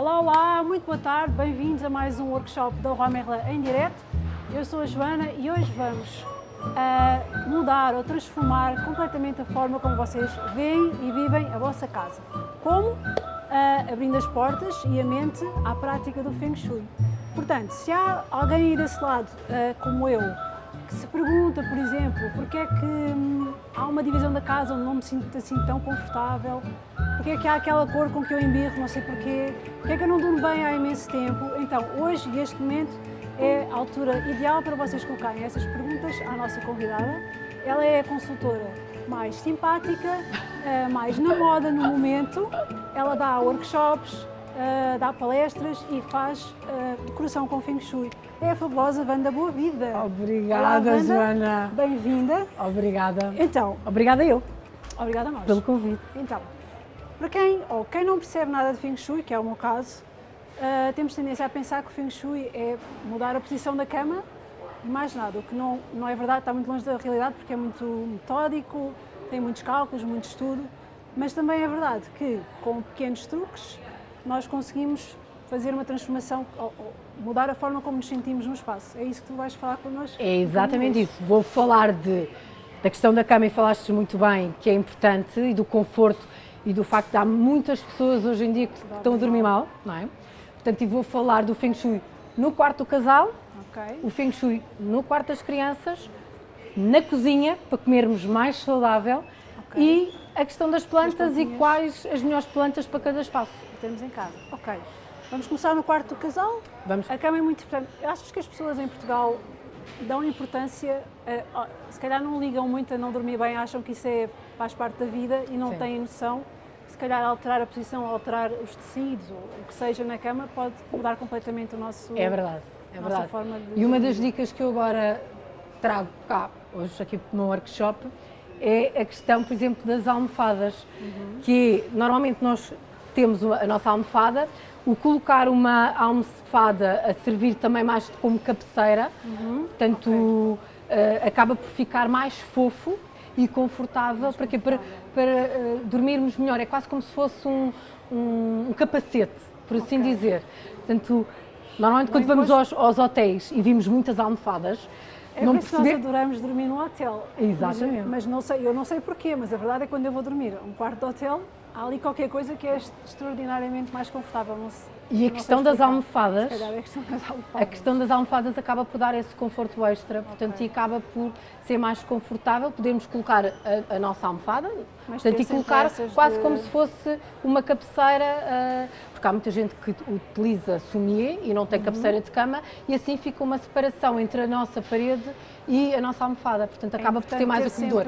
Olá, olá, muito boa tarde, bem-vindos a mais um workshop da Roi Merlin em direto. Eu sou a Joana e hoje vamos uh, mudar ou transformar completamente a forma como vocês veem e vivem a vossa casa. Como? Uh, abrindo as portas e a mente à prática do Feng Shui. Portanto, se há alguém aí desse lado, uh, como eu, que se pergunta, por exemplo, porque é que hum, há uma divisão da casa onde não me sinto assim tão confortável, porque é que há aquela cor com que eu embirro, não sei porquê, porque é que eu não durmo bem há imenso tempo. Então, hoje, neste momento, é a altura ideal para vocês colocarem essas perguntas à nossa convidada. Ela é a consultora mais simpática, eh, mais na moda no momento. Ela dá workshops, uh, dá palestras e faz uh, decoração com Feng Shui. É a fabulosa Wanda Boa Vida. Obrigada, Olá, Joana. Bem-vinda. Obrigada. Então. Obrigada eu. Obrigada a nós. Pelo convite. Então, para quem, ou quem não percebe nada de Feng Shui, que é o meu caso, uh, temos tendência a pensar que o Feng Shui é mudar a posição da cama e mais nada, o que não, não é verdade, está muito longe da realidade porque é muito metódico, tem muitos cálculos, muito estudo, mas também é verdade que com pequenos truques nós conseguimos fazer uma transformação, mudar a forma como nos sentimos no espaço. É isso que tu vais falar connosco? É exatamente isso. Vou falar de, da questão da cama e falaste muito bem, que é importante, e do conforto e do facto de há muitas pessoas hoje em dia que estão a dormir mal, não é? Portanto, vou falar do Feng Shui no quarto do casal, okay. o Feng Shui no quarto das crianças, na cozinha, para comermos mais saudável, okay. e a questão das plantas e quais as melhores plantas para cada espaço temos em casa. Ok, vamos começar no quarto do casal? Vamos. A cama é muito importante. Achas que as pessoas em Portugal dão importância, a, se calhar não ligam muito a não dormir bem, acham que isso é, faz parte da vida e não Sim. têm noção se calhar alterar a posição, alterar os tecidos, ou o que seja na cama, pode mudar completamente o nosso É verdade, é verdade. Forma de... E uma das dicas que eu agora trago cá, hoje aqui no workshop, é a questão, por exemplo, das almofadas, uhum. que normalmente nós temos a nossa almofada, o colocar uma almofada a servir também mais como cabeceira, uhum. portanto okay. uh, acaba por ficar mais fofo e confortável para, quê? para, para uh, dormirmos melhor. É quase como se fosse um, um, um capacete, por assim okay. dizer. Portanto, normalmente quando vamos aos, aos, hotéis e vimos muitas almofadas, é não perceber... nós adoramos dormir no hotel. Exatamente. Mas, mas, não sei, eu não sei porquê, mas a verdade é que quando eu vou dormir um quarto de hotel, há ali qualquer coisa que é extraordinariamente mais confortável. Não se, e a questão das almofadas, a questão das almofadas, a questão das almofadas acaba por dar esse conforto extra, portanto, okay. e acaba por ser mais confortável, podemos colocar a, a nossa almofada, Mas portanto, e colocar quase de... como se fosse uma cabeceira, uh, porque há muita gente que utiliza sommier e não tem uhum. cabeceira de cama, e assim fica uma separação entre a nossa parede e a nossa almofada, portanto, é acaba por ter mais acolhedor.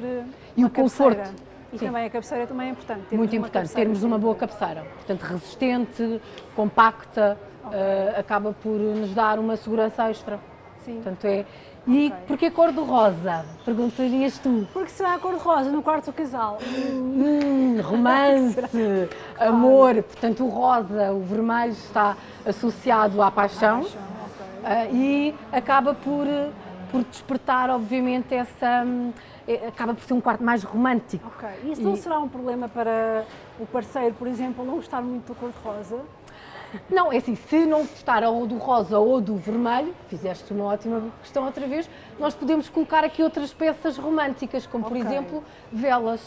E o conforto e Sim. também a cabeceira também é importante. Muito importante, termos uma boa cabeceira. Portanto, resistente, compacta, okay. uh, acaba por nos dar uma segurança extra. Sim. Portanto, é... E okay. porquê cor do rosa? Perguntarias tu. Porque será a cor de rosa no quarto do casal? Hum, romance, amor. Portanto, o rosa, o vermelho está associado à paixão. À paixão okay. uh, e acaba por, por despertar, obviamente, essa hum, é, acaba por ser um quarto mais romântico. Ok. E isso não será um problema para o parceiro, por exemplo, não gostar muito do cor-de-rosa? Não, é assim, se não gostar ou do rosa ou do vermelho, fizeste uma ótima questão outra vez, nós podemos colocar aqui outras peças românticas, como okay. por exemplo velas.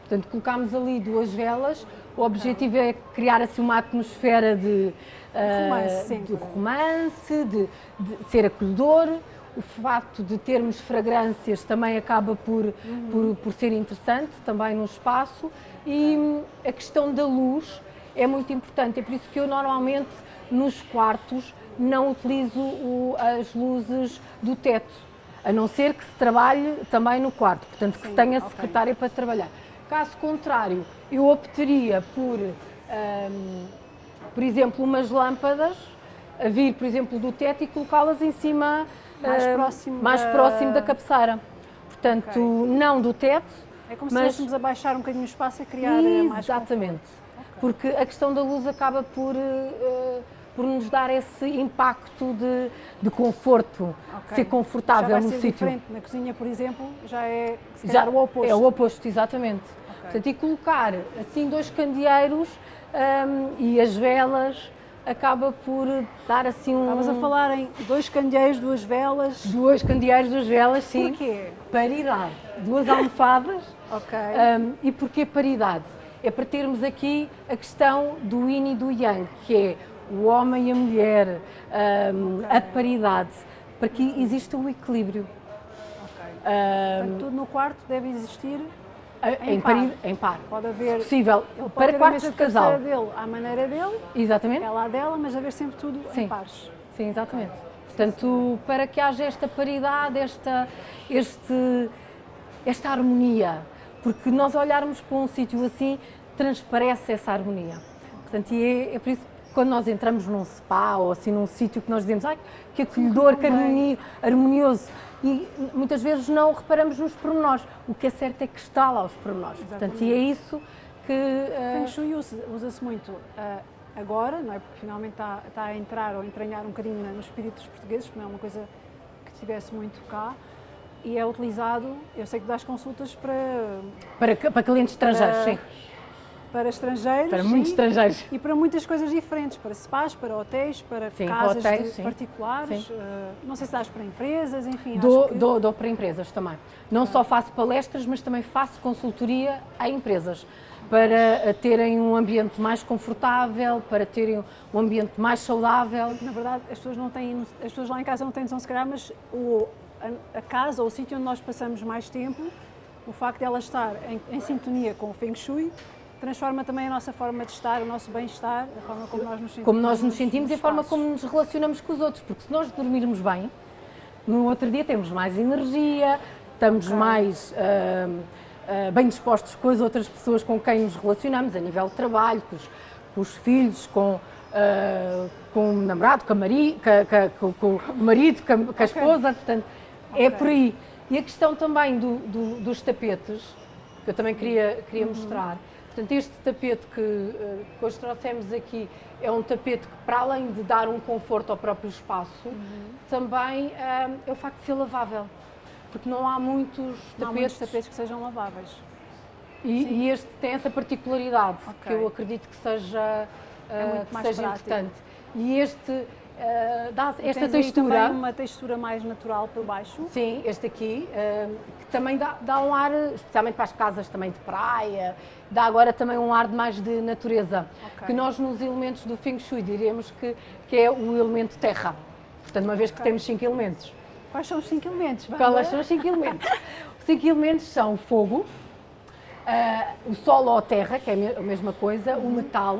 Portanto, colocámos ali duas velas, o objetivo okay. é criar assim uma atmosfera de, uh, romance, de, romance de, de ser acolhedor, o facto de termos fragrâncias também acaba por, uhum. por, por, ser interessante também no espaço e a questão da luz é muito importante, é por isso que eu normalmente nos quartos não utilizo o, as luzes do teto, a não ser que se trabalhe também no quarto, portanto que Sim, tenha okay. secretária para trabalhar. Caso contrário, eu optaria por, um, por exemplo, umas lâmpadas a vir, por exemplo, do teto e colocá-las em cima mais próximo, mais da... próximo da cabeceira. Portanto, okay. não do teto. É como mas... se fôssemos abaixar um bocadinho o espaço e criar eh, Exatamente. mais Exatamente. Okay. Porque a questão da luz acaba por, uh, por nos dar esse impacto de, de conforto, okay. ser confortável no sítio. Na cozinha, por exemplo, já é já o oposto. É o oposto, exatamente. Portanto, e colocar assim dois candeeiros um, e as velas acaba por dar assim um. Estavas a falar em dois candeeiros, duas velas. Duas candeeiros, duas velas, sim. Porquê? Paridade. Duas almofadas. Ok. Um, e porquê paridade? É para termos aqui a questão do yin e do yang, que é o homem e a mulher, um, Ok. a paridade, para que exista um equilíbrio. ok. Um, Portanto, tudo no quarto deve existir, em, par. pari- em par. pode haver. Possível. Ele pode Para quartos de casal. dele à maneira dele, Exatamente. ela à dela, mas haver sempre tudo Sim. em pares. Sim, exatamente. Portanto, para que haja esta paridade, esta, este, esta harmonia, porque nós olharmos para um sítio assim, transparece essa harmonia. Portanto, e é, é por isso que quando nós entramos num spa ou assim num sítio que nós dizemos, ai, que acolhedor, que bem." harmonia, harmonioso, e muitas vezes não reparamos nos pormenores. O que é certo é que está lá os pormenores. Portanto, e é isso que... eh, Feng Shui usa- usa-se muito ah, agora, não é? Porque finalmente está, está a entrar ou entranhar um bocadinho na- no espírito dos portugueses, porque não é uma coisa que tivesse muito cá. E é utilizado, eu sei que dás consultas para, para, para clientes estrangeiros, Para- sim. Para estrangeiros Para muitos sim, estrangeiros. e para muitas coisas diferentes, para spas, para hotéis, para Sim, casas hotéis, sim. particulares, Sim. ah, não sei se dás para empresas, enfim. Dou, que... dou, dou para empresas também. Não só faço palestras, mas também faço consultoria a empresas para eh, terem um ambiente mais confortável, para terem um ambiente mais saudável. Na verdade, as pessoas não têm, as pessoas lá em casa não têm noção se calhar, mas o, a, a casa ou o sítio onde nós passamos mais tempo, o facto de ela estar em, em sintonia com o Feng Shui, transforma também a nossa forma de estar, o nosso bem-estar, a forma como nós nos sentimos. Como nós nos sentimos e a forma como nos relacionamos com os outros, porque se nós dormirmos bem, no outro dia temos mais energia, estamos mais ah, ah, bem dispostos com as outras pessoas com quem nos relacionamos, a nível de trabalho, com os, com os filhos, com, ah, com o namorado, com, a mari, ca- com- com o marido, com a, com esposa, portanto, é Ok. por aí. E a questão também do- do- dos tapetes, que eu também queria, queria mostrar. Portanto, este tapete que, eh, que hoje trouxemos aqui é um tapete que, para além de dar um conforto ao próprio espaço, também eh, é o facto de ser lavável. Porque não há muitos Não há tapetes, muitos tapetes que sejam laváveis. E, e este tem essa particularidade Ok. que eu acredito que seja, que mais seja importante. E este eh, dá esta textura. uma textura mais natural por baixo. Sim, este aqui, eh, que também dá, dá um ar, especialmente para as casas também de praia, dá agora também um ar de mais de natureza, Ok. que nós nos elementos do Feng Shui diremos que, que é o elemento terra. Portanto, uma vez que temos cinco elementos. Quais são os cinco elementos? Quais são os cinco elementos? Os cinco elementos são o fogo, ah, o solo ou a terra, que é a me- a mesma coisa, o metal,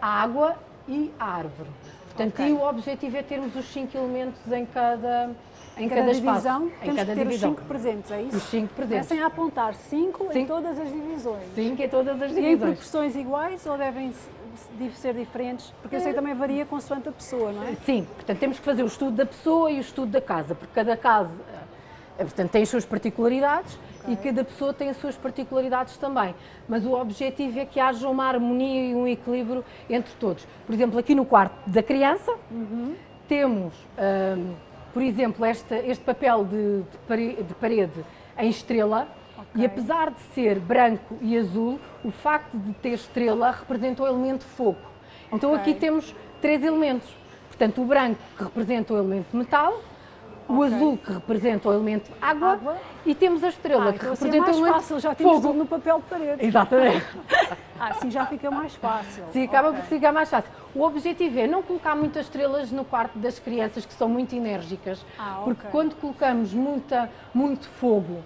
a água e a árvore. Portanto, Ok. e o objetivo é termos os cinco elementos em cada, em Em cada, cada espaço. divisão, em temos cada que ter divisão. os cinco presentes, é isso? Os cinco presentes. Comecem a apontar cinco em Sim. todas as divisões. Cinco em todas as E em divisões. proporções iguais ou devem se- se- ser diferentes? Porque eu sei que também varia consoante a pessoa, não é? Sim, portanto temos que fazer o estudo da pessoa e o estudo da casa, porque cada casa eh, portanto, tem as suas particularidades e cada pessoa tem as suas particularidades também. Mas o objetivo é que haja uma harmonia e um equilíbrio entre todos. Por exemplo, aqui no quarto da criança temos, ahm, por exemplo, esta- este papel de, de pare- de parede em estrela. Ok. E apesar de ser branco e azul, o facto de ter estrela representa o elemento fogo. Então Ok. aqui temos três elementos. Portanto, o branco que representa o elemento metal, o Ok. azul que representa o elemento água, Água. e temos a estrela Ah, que então assim é representa o elemento fácil, já temos fogo. tudo no papel de parede. Exatamente. Ah, assim já fica mais fácil. Sim, acaba Ok. por ficar mais fácil. O objetivo é não colocar muitas estrelas no quarto das crianças que são muito enérgicas, Ah, ok. porque quando colocamos muita, muito fogo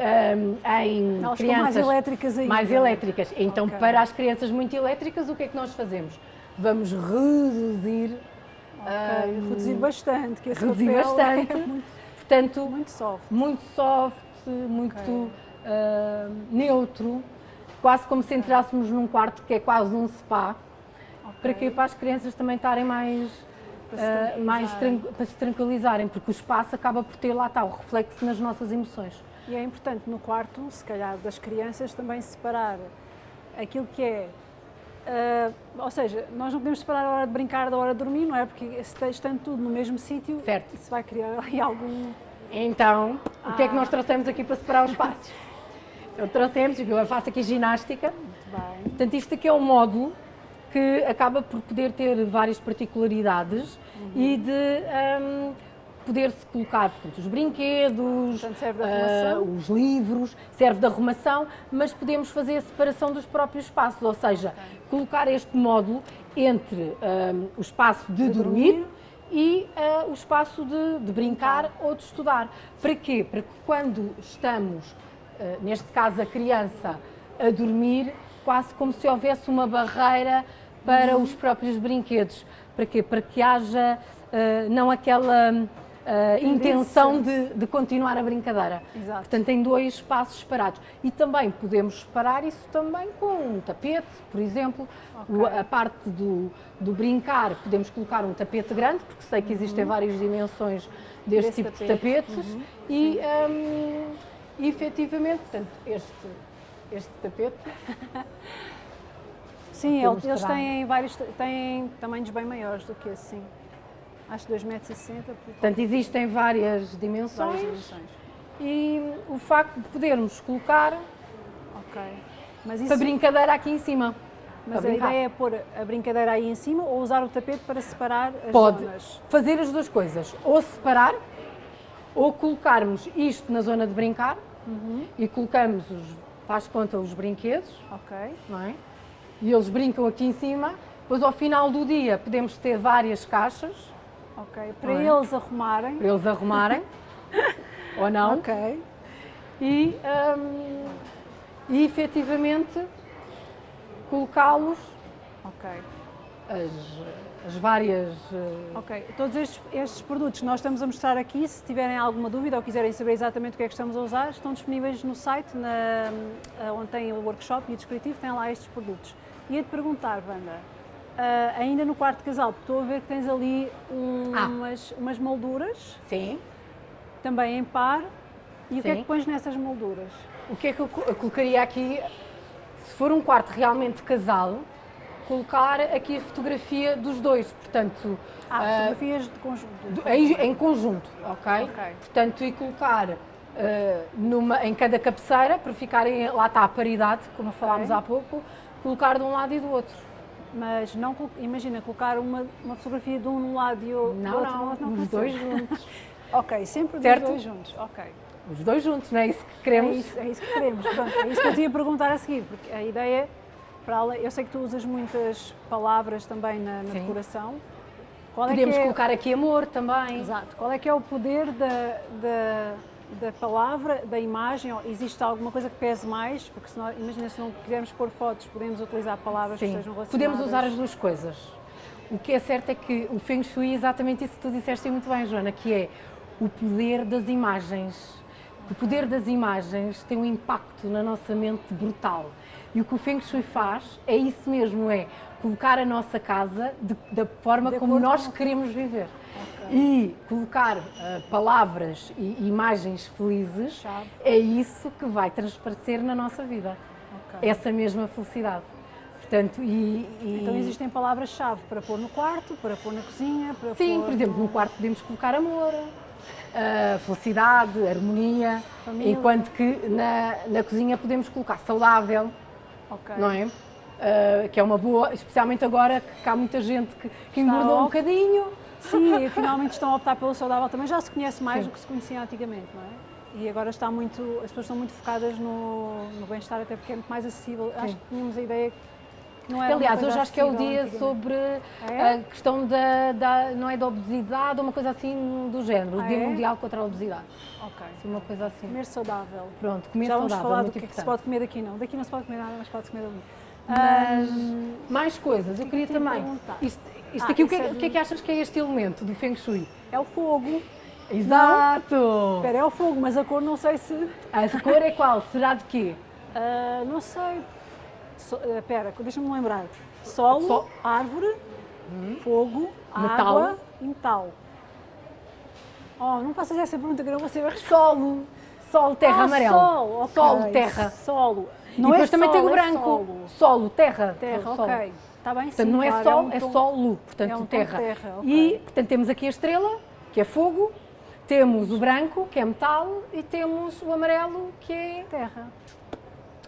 hum, em Elas ficam mais crianças elétricas ainda. mais elétricas, então Ok. para as crianças muito elétricas, o que é que nós fazemos? Vamos reduzir, Ok, hum, reduzir bastante, que esse reduzir papel bastante, é muito, portanto, muito soft. muito soft, muito Ok. ah, neutro, quase como se entrássemos num quarto que é quase um spa, para Ok. que para as crianças também estarem mais, Para se ah, mais para se tranquilizarem, porque o espaço acaba por ter lá está o reflexo nas nossas emoções. E é importante no quarto, se calhar das crianças, também separar aquilo que é. Ah, ou seja, nós não podemos separar a hora de brincar da hora de dormir, não é? Porque estando tudo no mesmo sítio, isso vai criar algum. Então, o que é que Ah. nós trouxemos aqui para separar os espaços? Então, trouxemos, eu faço aqui ginástica, Muito bem. Portanto, isto aqui é um módulo que acaba por poder ter várias particularidades uhum. e de um, poder-se colocar portanto, os brinquedos, portanto, uh, os livros, serve de arrumação, mas podemos fazer a separação dos próprios espaços, ou seja, okay. Colocar este módulo entre um, o espaço de, de dormir, dormir e uh, o espaço de, de brincar ou de estudar. Para quê? Para que quando estamos, uh, neste caso a criança, a dormir, quase como se houvesse uma barreira para uhum. os próprios brinquedos. Para quê? Para que haja uh, não aquela uh, intenção de, de, continuar a brincadeira. Exato. Portanto, tem dois espaços separados. E também podemos separar isso também com um tapete, por exemplo. Okay. a parte do, do brincar, podemos colocar um tapete grande, porque sei que existem uhum. várias dimensões deste Desse tipo tapete. de tapetes. Uhum. E, um, e efetivamente, portanto, este, este tapete. Sim, eles têm vários têm tamanhos bem maiores do que esse, sim. Acho 2,60 m. Portanto, existem várias dimensões, várias dimensões. E o facto de podermos colocar isso... para brincadeira aqui em cima. Mas a ideia é pôr a brincadeira aí em cima ou usar o tapete para separar as Pode zonas? fazer as duas coisas, ou separar, ou colocarmos isto na zona de brincar uhum. e colocamos, os, faz conta, os brinquedos, ok não é? e eles brincam aqui em cima, depois ao final do dia podemos ter várias caixas Ok, para é? eles arrumarem. Para eles arrumarem, ou não. Ok. E, um, e efetivamente colocá-los. Ok. As, as várias. Uh... Ok, todos estes, estes, produtos que nós estamos a mostrar aqui, se tiverem alguma dúvida ou quiserem saber exatamente o que é que estamos a usar, estão disponíveis no site, na, onde tem o workshop e o descritivo, tem lá estes produtos. Ia-te perguntar, Wanda, Uh, ainda no quarto casal, porque estou a ver que tens ali um, ah. umas, umas molduras. Sim. Também em par. E Sim. o que é que pões nessas molduras? O que é que eu, colocaria aqui, se for um quarto realmente casal, colocar aqui a fotografia dos dois, portanto... Ah, uh, fotografias de conjunto. em, em, conjunto, ok? Portanto, e colocar uh, numa, em cada cabeceira, para ficarem, lá está a paridade, como okay. falámos há pouco, colocar de um lado e do outro mas não imagina colocar uma, uma fotografia de um lado e o não, outro não, não, não os dois juntos. ok, sempre certo? os dois juntos, ok. Os dois juntos, não é isso que queremos? É isso, é isso que queremos, Pronto, é isso que eu tinha a perguntar a seguir, porque a ideia, para eu sei que tu usas muitas palavras também na, na decoração, qual Podemos é é... colocar aqui amor também. Exato. Qual é que é o poder da, da, da palavra, da imagem, existe alguma coisa que pese mais? Porque se nós, imagina se não quisermos pôr fotos, podemos utilizar palavras Sim, que sejam relacionadas. podemos usar as duas coisas. O que é certo é que o Feng Shui é exatamente isso que tu disseste muito bem, Joana, que é o poder das imagens. O poder das imagens tem um impacto na nossa mente brutal. E o que o Feng Shui faz é isso mesmo, é colocar a nossa casa de, da forma de como nós queremos viver. Okay. E colocar uh, palavras e imagens felizes Chave. é isso que vai transparecer na nossa vida. Okay. Essa mesma felicidade. Portanto, e, e... Então existem palavras-chave para pôr no quarto, para pôr na cozinha, para Sim, pôr por exemplo, no quarto podemos colocar amor, uh, felicidade, harmonia, Família. enquanto que na, na cozinha podemos colocar saudável, okay. não é? Uh, que é uma boa, especialmente agora que há muita gente que, que engordou um bocadinho. Sim, e finalmente estão a optar pelo saudável também. Já se conhece mais Sim. do que se conhecia antigamente, não é? E agora está muito, as pessoas estão muito focadas no, no bem-estar, até porque é muito mais acessível. Sim. Acho que tínhamos a ideia que não Aliás, hoje acho que é o dia sobre ah, é? a questão da, da, não é da obesidade, uma coisa assim do género, ah, o Dia é? Mundial contra a Obesidade. Ok. Assim, uma coisa assim. Comer saudável. Pronto, comer Já saudável. Já vamos falar do que, é que se pode comer daqui, não. Daqui não se pode comer nada, mas pode comer ali. Mas, mais coisas, eu queria também. Isto, isto ah, aqui, o que, é, o que é que achas que é este elemento do Feng Shui? É o fogo. Exato! Espera, é o fogo, mas a cor não sei se. A cor é qual? Será de quê? Uh, não sei. So, espera, uh, deixa-me lembrar. Solo, so... árvore, hum. fogo, metal. água e metal. Oh, não faças essa pergunta que não vou saber. Solo. Solo, terra ah, amarelo. Sol, okay. Solo, terra. Solo. Não e depois é também sol, tem o é branco. É solo. solo. terra. Terra, solo. ok. Está bem, portanto, sim, não é claro, sol, é, um é solo, portanto, é um terra. terra okay. E, portanto, temos aqui a estrela, que é fogo, temos o branco, que é metal, e temos o amarelo, que é terra.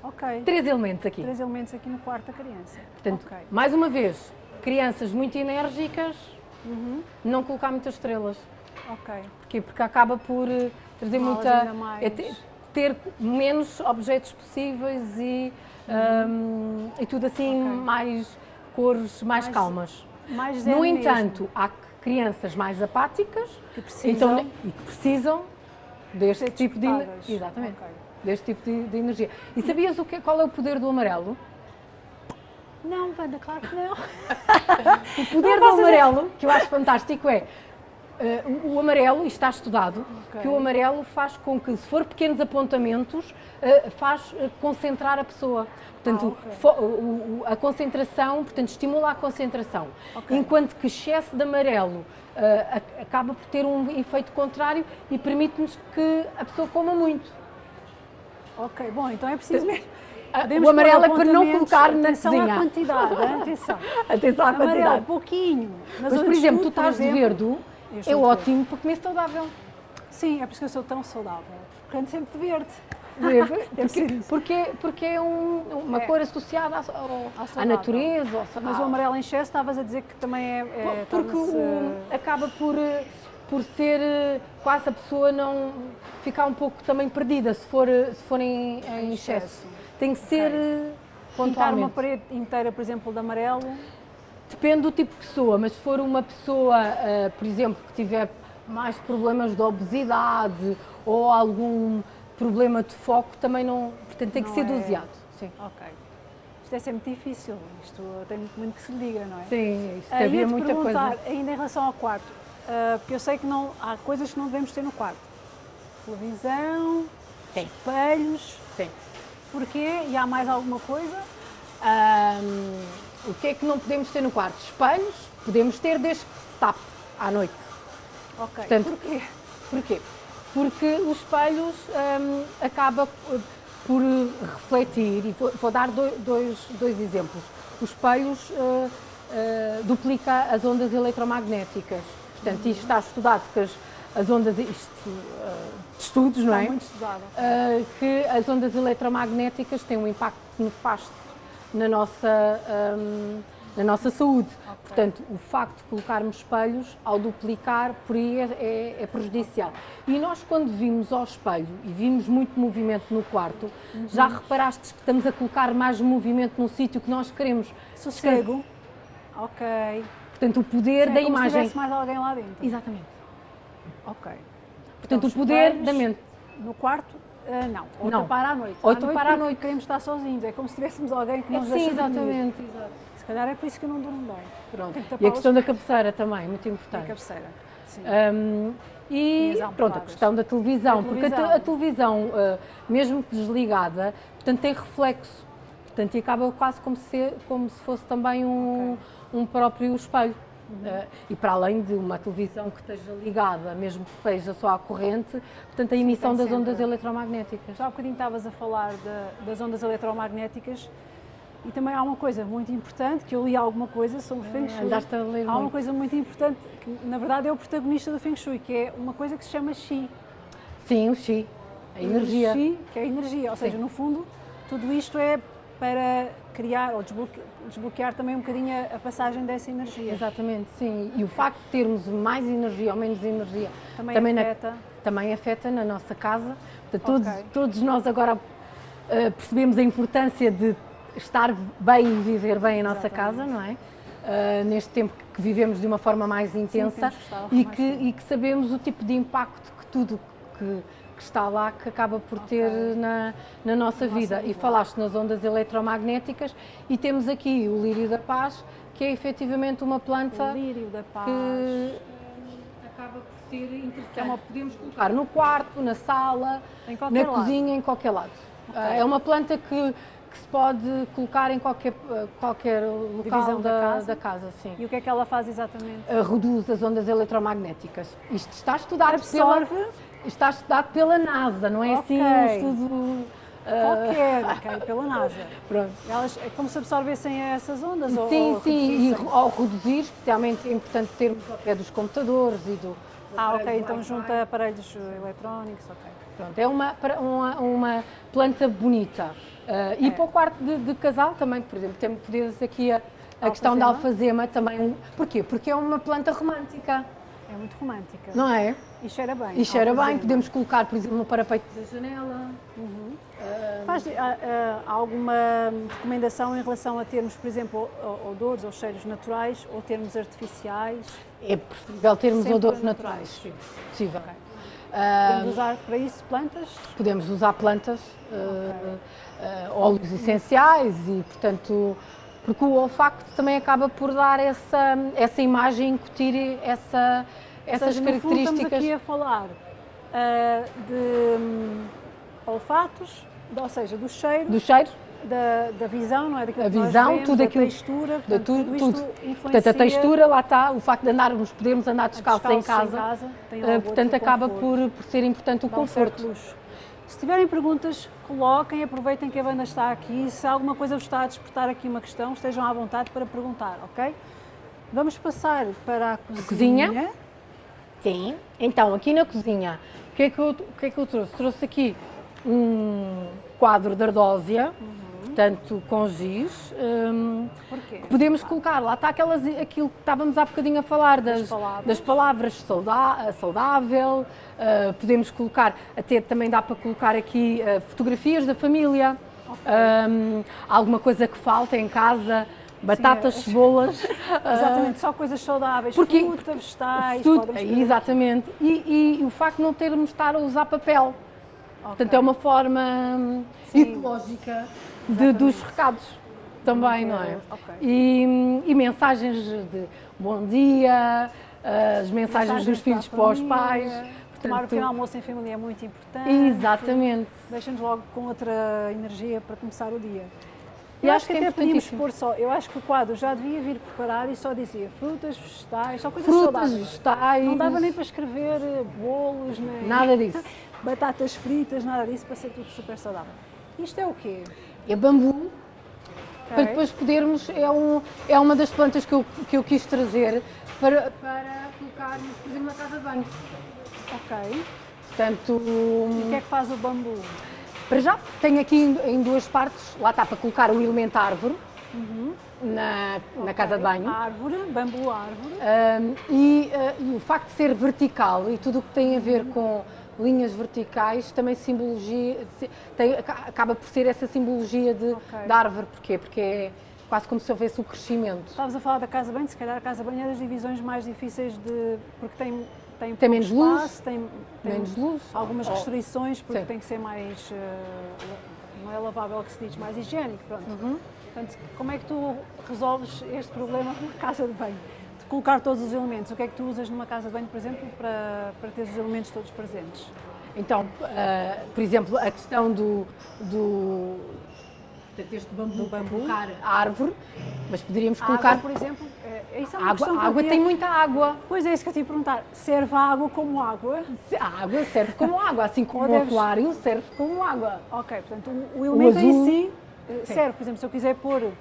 Ok. Três elementos aqui. Três elementos aqui no quarto da criança. Portanto, ok. mais uma vez, crianças muito enérgicas, Uhum. não colocar muitas estrelas. Ok. Porquê? Porque acaba por eh, trazer Torná-las muita. Ter, menos objetos possíveis e, hum, e tudo assim, Ok. mais cores mais, Mais calmas. Mais No mesmo, entanto, há crianças mais apáticas que precisam então, e que precisam deste tipo de. Exatamente. Ok. Deste tipo de, de energia. E sabias o que, qual é o poder do amarelo? Não, Wanda, claro que não. O poder do Não, vocês- amarelo, que eu acho fantástico, é eh, o, amarelo, e está estudado, Ok. que o amarelo faz com que, se for pequenos apontamentos, eh, faz eh, concentrar a pessoa. Portanto, Ah, ok. fo- o- o- a concentração, portanto, estimula a concentração. Ok. Enquanto que excesso de amarelo ac- acaba por ter um efeito contrário e permite-nos que a pessoa coma muito. Ok, bom, então é preciso mesmo. Podemos o amarelo é para não colocar na atenção cozinha. à quantidade, atenção. Atenção à Amarelo, quantidade. pouquinho. Mas, eu por exemplo, tu estás de exemplo- verde, é ótimo para comer saudável. Sim, é por isso que eu sou tão saudável. Porque ando sempre de verde. Deve porque, porque, porque é um- uma É. cor associada à, à natureza. ao Mas o amarelo em excesso estavas a dizer que também é. é porque o- acaba por, por ser eh, quase a pessoa não ficar um pouco também perdida se for, se for em, em excesso. Tem que ser eh, Pintar uma pontualmente. parede inteira, por exemplo, de amarelo. Depende do tipo de pessoa, mas se for uma pessoa, eh, por exemplo, que tiver mais problemas de obesidade ou algum problema de foco, também não. Portanto, tem que Não ser é- doseado. Sim. Ok. Isto é sempre difícil. Isto tem muito, muito que se lhe diga, não é? Sim, isto Ah, havia ia-te muita coisa. ainda em relação ao quarto, ah, porque eu sei que não, há coisas que não devemos ter no quarto. Televisão, Sim. espelhos, Sim. porquê? E há mais alguma coisa? O que é que não podemos ter no quarto? Espelhos, podemos ter desde que se tape à noite. Ok, Portanto, porquê? Porquê? Porque os espelhos ahm, acaba por- refletir, e vou, vou dar do- dois, dois exemplos. Os espelhos ah, ah, duplica as ondas eletromagnéticas. Portanto, isto está estudado que as, as ondas, isto, de estudos, não Está é? muito estudado. Uh, que as ondas eletromagnéticas têm um impacto nefasto na nossa, um, na nossa saúde. Portanto, o facto de colocarmos espelhos, ao duplicar, por aí é, é- é prejudicial. E nós, quando vimos ao espelho e vimos muito movimento no quarto, já reparaste que estamos a colocar mais movimento num sítio que nós queremos. Sossego. Ok. Portanto, o poder É da como se imagem. tivesse mais alguém lá dentro. Exatamente. Ok. Portanto, Então, o poder da mente. No quarto, ah, não. Ou Não. tapar à noite. Ou à tapar noite à porque noite. queremos estar sozinhos. É como se tivéssemos alguém que nos Sim, deixa dormir. exatamente. exato. Se calhar é por isso que eu não durmo bem. Pronto. E a questão da cabeceira também, muito Na importante. cabeceira. Sim. Um, e E pronto, a questão da televisão, Da porque a televisão. a, televisão, uh, mesmo que desligada, portanto, tem reflexo, portanto, e acaba quase como se, como se fosse também um, um próprio espelho. Uh, e para além de uma televisão que esteja ligada, mesmo que esteja só à corrente, portanto, a emissão tem das sempre. ondas eletromagnéticas. Já há bocadinho estavas a falar de- das ondas eletromagnéticas e também há uma coisa muito importante, que eu li alguma coisa sobre Feng Shui. Andaste a ler Há uma muito. coisa muito importante, que na verdade é o protagonista do Feng Shui, que é uma coisa que se chama Qi. Sim, o Xi, a energia. O Qi, que é a energia, ou seja, Sim. no fundo, tudo isto é para criar ou desbloque- desbloquear também um bocadinho a, passagem dessa energia. Exatamente, sim. E o facto de termos mais energia ou menos energia Também, na- afeta. também afeta na nossa casa. Portanto, todos, Ok. todos nós agora eh, percebemos a importância de estar bem e viver bem a nossa Exatamente. casa, não é? Eh, neste tempo que vivemos de uma forma mais intensa estar e, mais que, tempo. e que sabemos o tipo de impacto que tudo que, que está lá que acaba por ter na, na nossa vida. E vida. falaste nas ondas eletromagnéticas e temos aqui o lírio da paz, que é efetivamente uma planta O lírio da paz. que acaba por ser interessante. É uma- Podemos colocar no quarto, na sala, na lado. cozinha, em qualquer lado. Ok. É uma planta que, que se pode colocar em qualquer, qualquer local da da, casa? da casa, sim. E o que é que ela faz exatamente? Reduz as ondas eletromagnéticas. Isto está estudado pela, Absorve está estudado pela NASA, não é assim um Ok. estudo. uh, qualquer, ok, pela NASA. pronto. Elas é como se absorvessem essas ondas? ou- Sim, ou sim, e ao reduzir, especialmente é importante termos ao pé dos computadores e do. Ah, ok, então junta aparelhos eletrónicos, ok. Pronto, é uma, uma, uma planta bonita. Uh, e para o quarto de, de, casal também, por exemplo, temos aqui a, a questão da alfazema também. Porquê? Porque é uma planta romântica. É muito romântica. Não é? E cheira bem. E cheira bem, podemos colocar, por exemplo, no parapeito da janela. Uhum. Uh, Faz, uh, uh, alguma recomendação em relação a termos, por exemplo, odores ou cheiros naturais ou termos artificiais? É preferível termos Sempre odores naturais, sim, possível. Okay. Podemos usar para isso plantas? Podemos usar plantas, okay. óleos essenciais e, portanto, porque o olfacto também acaba por dar essa, essa imagem, incutir essa, essas seja, características. estamos aqui a falar uh, de um, olfatos, ou seja, do cheiro. Do cheiro. Da, da visão, não é? Daquilo a visão, vemos, tudo da aquilo. textura, portanto, tudo, tudo. Influencia... Portanto, a textura, lá está, o facto de andarmos, podermos andar descalços, em casa. Em casa uh, portanto, acaba por, por ser importante o conforto. Se tiverem perguntas, coloquem, aproveitem que a banda está aqui. Se alguma coisa vos está a despertar aqui uma questão, estejam à vontade para perguntar, ok? Vamos passar para a cozinha. A cozinha. Sim. Então, aqui na cozinha, o que é que eu, o que é que eu trouxe? Trouxe aqui um quadro de ardósia. Uhum portanto, com giz. Um, Porquê? Podemos colocar, lá está aquelas, aquilo que estávamos há bocadinho a falar, das, das palavras, das palavras sauda, saudável, uh, podemos colocar, até também dá para colocar aqui uh, fotografias da família, okay. um, alguma coisa que falta em casa, batatas, Sim, é, cebolas. Exatamente, uh, só coisas saudáveis, porque, fruta, vegetais, tudo, Exatamente, e, e, o facto de não termos de estar a usar papel. Okay. Portanto, é uma forma Sim. ecológica de, dos recados também, não é? Okay. E, e, mensagens de bom dia, as mensagens, mensagens dos filhos para, os pais. Portanto, Tomar o pequeno almoço em família é muito importante. Exatamente. Deixa-nos logo com outra energia para começar o dia. Eu, acho que, que é até podíamos pôr só, eu acho que o quadro já devia vir preparado e só dizia frutas, vegetais, só coisas frutas, saudáveis. vegetais. Não dava nem para escrever bolos, nem nada disso. batatas fritas, nada disso, para ser tudo super saudável. Isto é o quê? é bambu, okay. para depois podermos, é, um, é uma das plantas que eu, que eu quis trazer para, para colocarmos, por exemplo, na casa de banho. Ok. Portanto... E o que é que faz o bambu? Para já, tenho aqui em, duas partes, lá está para colocar o elemento árvore, uhum. na, okay. na casa de banho. Árvore, bambu árvore. Um, e, uh, e, o facto de ser vertical e tudo o que tem a ver uhum. com linhas verticais também simbologia, tem, acaba por ser essa simbologia de, okay. da árvore. Porquê? Porque é quase como se houvesse o crescimento. Estavas a falar da casa bem, se calhar a casa bem é das divisões mais difíceis de. porque tem. Tem, tem menos espaço, luz, tem, tem menos luz, algumas oh. restrições porque Sim. tem que ser mais, uh, não é lavável que se diz, mais higiênico, pronto. Uhum. Portanto, como é que tu resolves este problema na casa de banho? colocar todos os elementos. O que é que tu usas numa casa de banho, por exemplo, para, para ter os elementos todos presentes? Então, uh, por exemplo, a questão do, do este bambu, do bambu, colocar a árvore, mas poderíamos colocar... Água, por exemplo, é, isso é uma água, a água tem muita água. Pois é, isso que eu te ia perguntar, serve a água como água? A água serve como água, assim como o aquário serve como água. Ok, portanto, o, o elemento o em si eh, serve, por exemplo, se eu quiser pôr, uh,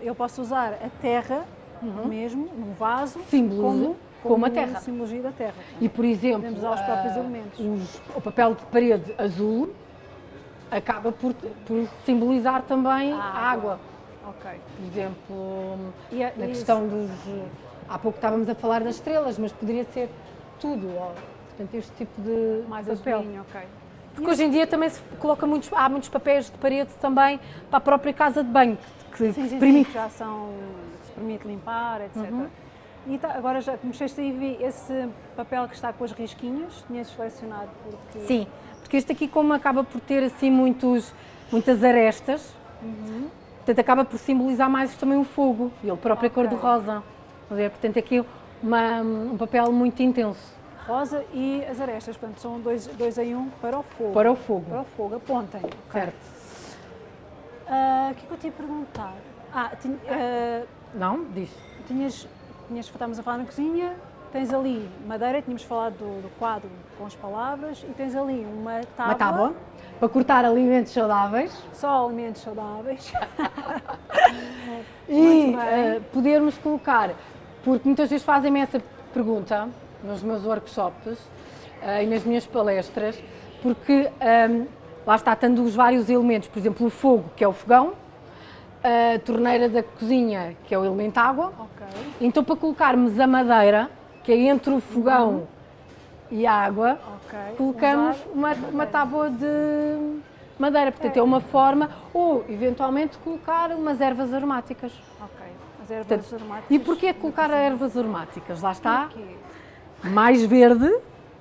eu posso usar a terra uhum. mesmo, num vaso, Símbolo como, como, a terra. simbologia da terra. E, por exemplo, uh. Os, o papel de parede azul acaba por, por simbolizar também a água. Água. Ok. Por exemplo, a, na questão dos. Há pouco estávamos a falar das estrelas, mas poderia ser tudo. Ó. Portanto, este tipo de Mais papel. Azulinho, ok. Porque hoje em dia também se coloca muitos, há muitos papéis de parede também para a própria casa de banho, que, sim, sim, permite. Sim, já são permite limpar, etc. Uhum. E tá, agora já mexeste aí vi esse papel que está com as risquinhas, tinhas selecionado porque... Sim, porque este aqui como acaba por ter assim muitos, muitas arestas, uhum. portanto acaba por simbolizar mais também o fogo e ele próprio okay. cor-de-rosa. Portanto aqui uma, um papel muito intenso. Rosa e as arestas, portanto são dois, dois em um para o fogo. Para o fogo. Para o fogo, apontem. Certo. Ah, o uh, que é que eu te ia perguntar? Ah, tinha, uh, não, diz. Tinhas, tinhas, estávamos a falar na cozinha, tens ali madeira, tínhamos falado do, do, quadro com as palavras, e tens ali uma tábua. Uma tábua para cortar alimentos saudáveis. Só alimentos saudáveis. e uh, podermos colocar, porque muitas vezes fazem-me essa pergunta nos meus workshops uh, e nas minhas palestras, porque um, lá está, tendo os vários elementos, por exemplo, o fogo, que é o fogão, a torneira da cozinha, que é o elemento água. Ok. Então, para colocarmos a madeira, que é entre o fogão Uhum. e a água, Ok. colocamos uma, uma tábua de madeira. Portanto, É. é uma forma, ou eventualmente colocar umas ervas aromáticas. Ok. As ervas Portanto, aromáticas. E porquê colocar ervas aromáticas? Lá está, mais verde,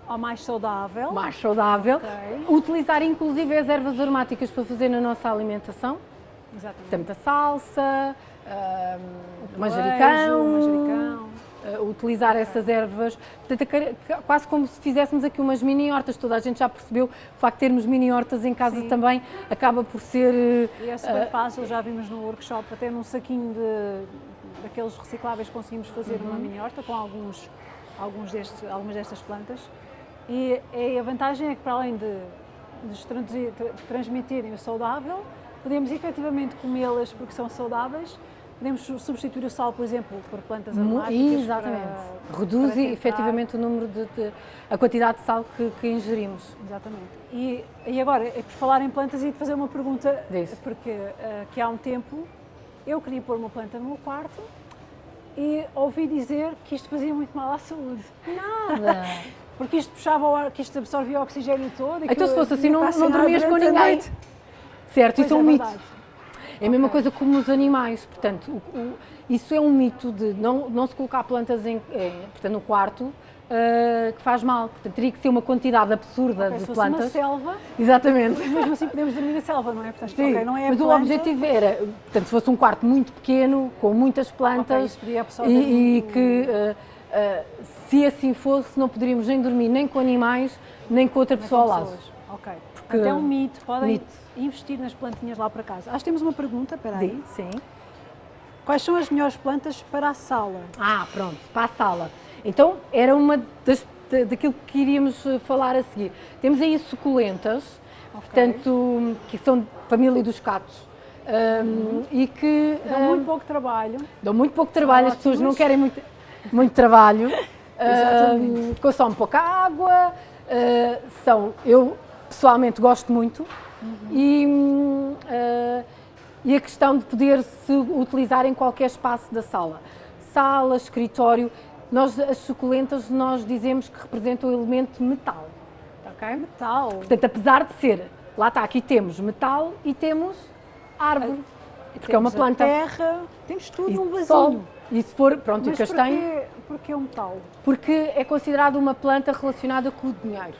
Ou mais saudável. mais saudável. Ok. Utilizar inclusive as ervas aromáticas para fazer na nossa alimentação. Exatamente. Portanto, a salsa, ah, Queijo, manjericão, manjericão. Ah, utilizar essas ervas, portanto, é quase como se fizéssemos aqui umas mini hortas, toda a gente já percebeu, o facto de termos mini hortas em casa Sim. também acaba por ser... E é super fácil, já vimos no workshop, até num saquinho de, daqueles recicláveis conseguimos fazer uma Uhum. mini horta com alguns, alguns destes, algumas destas plantas. E, e a vantagem é que para além de, nos transmitirem o saudável, podemos efetivamente comê-las porque são saudáveis, podemos su- substituir o sal, por exemplo, por plantas aromáticas. Exatamente. para- Reduz para efetivamente o número de, de- a quantidade de sal que, que ingerimos. Exatamente. E, e agora, é por falar em plantas, e de fazer uma pergunta, Diz. porque eh, que há um tempo eu queria pôr uma planta no meu quarto e ouvi dizer que isto fazia muito mal à saúde. Nada! Porque isto puxava o ar, que isto absorvia o oxigênio todo. e então se fosse assim não, não dormias com ninguém. Certo, Pois isso é um é mito. É a mesma Ok. coisa como os animais, portanto, o- o- isso é um mito de não, não se colocar plantas em, em- portanto, no quarto ah, que faz mal. Portanto, teria que ser uma quantidade absurda Ok, de se fosse uma plantas. selva, Exatamente. mesmo assim podemos dormir na selva, não é? Portanto, Sim, ok, não é mas o planta, objetivo era, portanto, se fosse um quarto muito pequeno, com muitas plantas e, e que, ah, ah, se assim fosse, não poderíamos nem dormir nem com animais, nem com outra pessoa ao lado. Ok. Porque- Até um mito, podem Mito. investir nas plantinhas lá para casa. Acho que temos uma pergunta, espera aí. Sim. Quais são as melhores plantas para a sala? Ah, pronto, para a sala. Então, era uma das, da- daquilo que iríamos eh, falar a seguir. Temos aí suculentas, portanto, que são família dos catos. hum, e que Dão hum, muito pouco trabalho. dão muito pouco trabalho, as pessoas não querem muito, muito trabalho, Exatamente. hum, consomem pouca água, eh, são, eu pessoalmente gosto muito, e, hum, eh, e a questão de poder se utilizar em qualquer espaço da sala. Sala, escritório, nós, as suculentas nós dizemos que representam o elemento metal, ok? Metal. Portanto, apesar de ser, lá está, aqui temos metal e temos árvore, porque é uma Temos a planta. terra, temos tudo E num vasinho. sol. E se for, pronto, Mas o castanho, porquê, porquê o metal? porque é considerado uma planta relacionada com o dinheiro.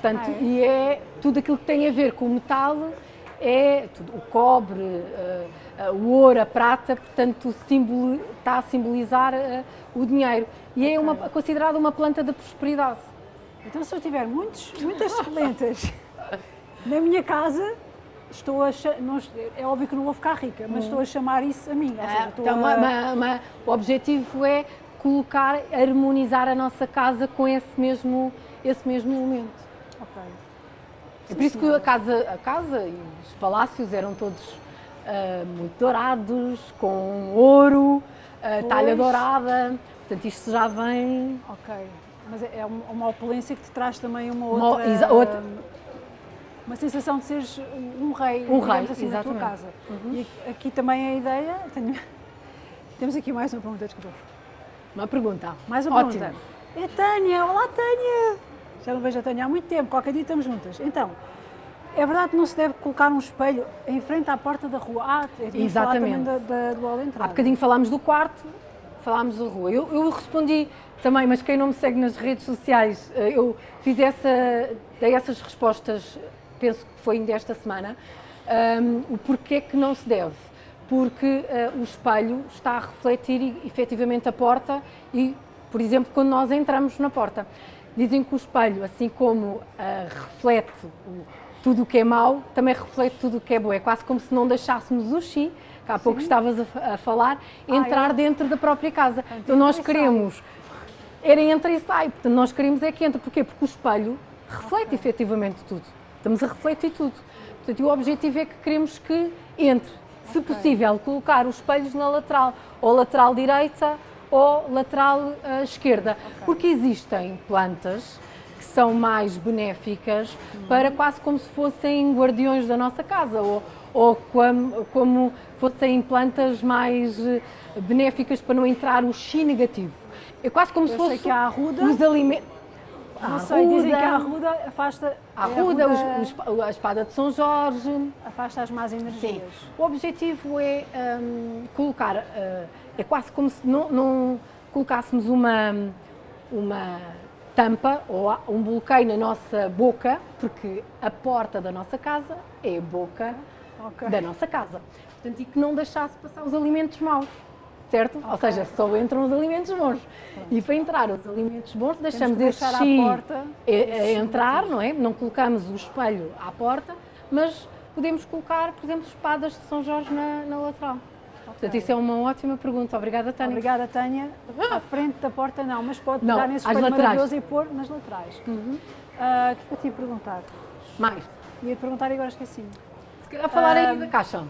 Portanto, Ah, é? e é tudo aquilo que tem a ver com o metal, é tudo, o cobre, eh, eh, o ouro, a prata, portanto, simboli- está a simbolizar eh, o dinheiro. E é uma, considerada uma planta da prosperidade. Então, se eu tiver muitos, muitas suculentas na minha casa, estou a não é óbvio que não vou ficar rica, mas estou a chamar isso a mim. Ou seja, Então, a- uma- uma- o objetivo é colocar, harmonizar a nossa casa com esse mesmo, esse mesmo elemento. É por isso que a casa, a casa e os palácios eram todos ah, muito dourados, com ouro, ah, talha dourada. Portanto, isto já vem. Ok. Mas é é uma uma opulência que te traz também uma Uma- outra. exa- outra- Uma sensação de seres um rei, Um rei, assim, na tua exatamente. casa. E aqui- aqui também a ideia. tenho- Temos aqui mais uma pergunta, desculpa. Uma pergunta. Mais uma Ótimo. pergunta. É Tânia, olá Tânia! Já não vejo a Tânia há muito tempo, qualquer dia estamos juntas. Então, é verdade que não se deve colocar um espelho em frente à porta da rua? Ah, também Exatamente. da, da, do hall de entrada. Há bocadinho falámos do quarto, falámos da rua. Eu, eu respondi também, mas quem não me segue nas redes sociais, eh, eu fiz essa, dei essas respostas, penso que foi ainda esta semana, ahm, o porquê que não se deve. Porque eh, o espelho está a refletir efetivamente a porta e, por exemplo, quando nós entramos na porta. Dizem que o espelho, assim como ah, reflete o- tudo o que é mau, também reflete tudo o que é bom. É quase como se não deixássemos o chi, que há pouco estavas a, a falar, entrar é? dentro da própria casa. Então nós entra e sai. queremos, era entra e sai, portanto nós queremos é que entre. Porquê? Porque o espelho reflete efetivamente tudo. Estamos a refletir tudo. Portanto, o objetivo é que queremos que entre. Se possível, colocar os espelhos na lateral, ou lateral direita ou lateral ah, esquerda. Porque existem plantas que são mais benéficas para quase como se fossem guardiões da nossa casa ou, ou como, como fossem plantas mais eh, benéficas para não entrar o chi negativo. É quase como Eu se fosse que a arruda- os alimentos. Não sei, dizem que a arruda afasta, a é arruda, os- os- a espada de São Jorge. afasta as más energias. Sim. O objetivo é hum, colocar, uh, é quase como se não, não colocássemos uma, uma tampa ou a- um bloqueio na nossa boca, porque a porta da nossa casa é a boca Ok. da nossa casa. Portanto, e que não deixasse passar os alimentos maus, certo? Ou seja, só entram os alimentos bons. E para entrar os alimentos bons, deixamos esse chi porta a- a esses entrar, não é? Não colocamos o espelho à porta, mas podemos colocar, por exemplo, espadas de São Jorge na, na lateral. Portanto, isso é uma ótima pergunta. Obrigada, Tânia. Obrigada, Tânia. À frente da porta não, mas pode Não, pegar nesse espelho maravilhoso e pôr nas laterais. Ah, O que é que eu te ia perguntar? Mais. Ia perguntar e agora esqueci-me. Se calhar falar aí Ah, da caixa.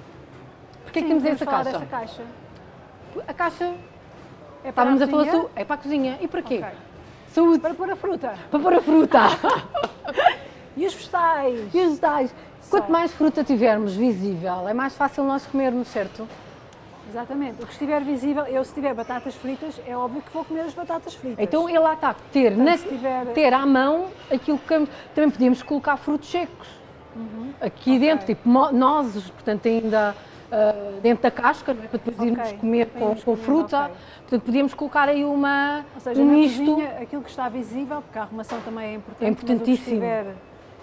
Porquê que Sim, temos vamos essa falar caixa? desta caixa. A caixa, É para estávamos a falar, cozinha? su- é para a cozinha. E para quê? Ok. Saúde. Para pôr a fruta. Para pôr a fruta. E os vegetais? e os vegetais. Quanto mais fruta tivermos visível, é mais fácil nós comermos, certo? Exatamente. O que estiver visível, eu se tiver batatas fritas, é óbvio que vou comer as batatas fritas. Então ele lá está, ter, na, se tiver- ter à mão aquilo que também podíamos colocar frutos secos. Aqui Uhum. Ok. dentro, tipo nozes, portanto ainda ah, dentro da casca, é? para depois Ok, irmos comer com, com comer, fruta. ok. Portanto, podíamos colocar aí uma, Ou seja, um na misto. cozinha, aquilo que está visível, porque a arrumação também é importante, É mas o que importantíssimo. estiver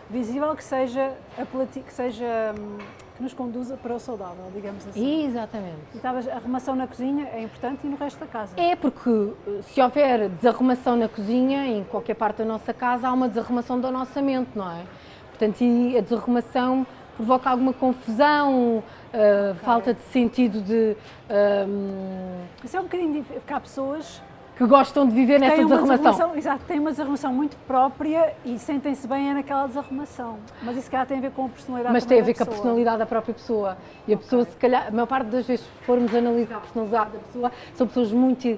visível que seja, apelati- que seja hum, que nos conduza para o saudável, digamos assim. Exatamente. E estavas- a arrumação na cozinha é importante e no resto da casa. É porque eh, se houver desarrumação na cozinha, em qualquer parte da nossa casa, há uma desarrumação da nossa mente, não é? Portanto, e a desarrumação provoca alguma confusão, eh, falta de sentido de. ehm, Isso é um bocadinho difícil, porque há pessoas que gostam de viver nessa uma desarrumação. exato, têm uma desarrumação muito própria e sentem-se bem é naquela desarrumação. Mas isso calhar tem a ver com a personalidade Mas tem a ver da com a pessoa. personalidade da própria pessoa. E a pessoa, se calhar, a maior parte das vezes, se formos analisar a personalidade da pessoa, são pessoas muito,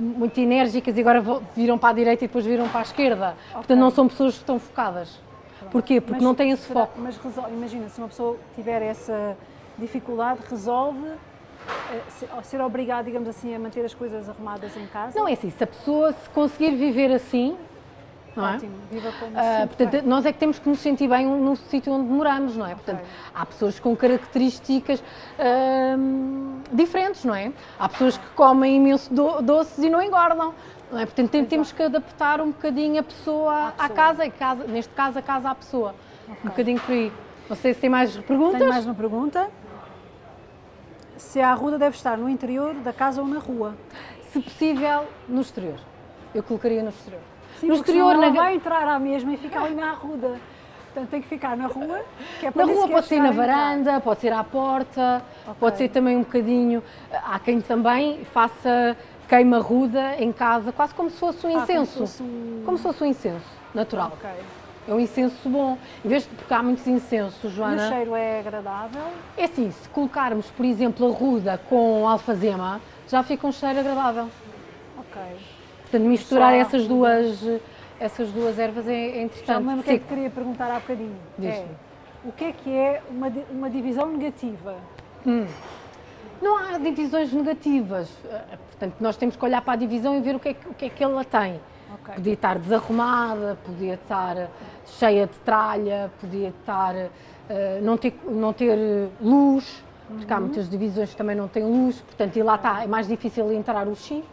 muito enérgicas e agora viram para a direita e depois viram para a esquerda. Portanto, não são pessoas que estão focadas. Porquê? Porque Mas não têm esse será- foco. Mas imagina, se uma pessoa tiver essa dificuldade, resolve se- ser obrigado, digamos assim, a manter as coisas arrumadas em casa. Não é assim, se a pessoa se conseguir viver assim, não é? Ótimo, viva como Ah, portanto, bem. nós é que temos que nos sentir bem no sítio onde moramos, não é? Portanto, há pessoas com características diferentes, não é? Há pessoas que comem imenso do- doces e não engordam, não é? Portanto, tem- temos que adaptar um bocadinho a pessoa à, pessoa. casa, e casa, neste caso, a casa à pessoa. Um bocadinho por aí. Não sei se tem mais perguntas. Tenho mais uma pergunta. Se a arruda deve estar no interior da casa ou na rua? Se possível, no exterior. Eu colocaria no exterior. Sim, no exterior, na, vai entrar à mesma e fica ali na arruda. Portanto, tem que ficar na rua, que é Na rua pode ser na chegar a entrar. varanda, pode ser à porta, Ok. pode ser também um bocadinho. Há quem também faça queima ruda em casa, quase como se fosse um Ah, como se incenso. fosse um- Como se fosse um incenso natural. Ok. É um incenso bom. Em vez de, porque há muitos incensos, E o Joana. cheiro é agradável? É assim, se colocarmos, por exemplo, a ruda com alfazema, já fica um cheiro agradável. Ok. Portanto, misturar Só essas duas, essas duas ervas é, é Já interessante. me lembro o que é que Seco. queria perguntar há bocadinho. É, o que é que é uma, uma divisão negativa? Não há divisões negativas. Eh, Portanto, nós temos que olhar para a divisão e ver o que é que, o que, é que ela tem. Ok. Podia estar desarrumada, podia estar cheia de tralha, podia estar eh, não ter, não ter luz, porque há Uhum. muitas divisões que também não têm luz, portanto, e lá está, é mais difícil entrar o chi,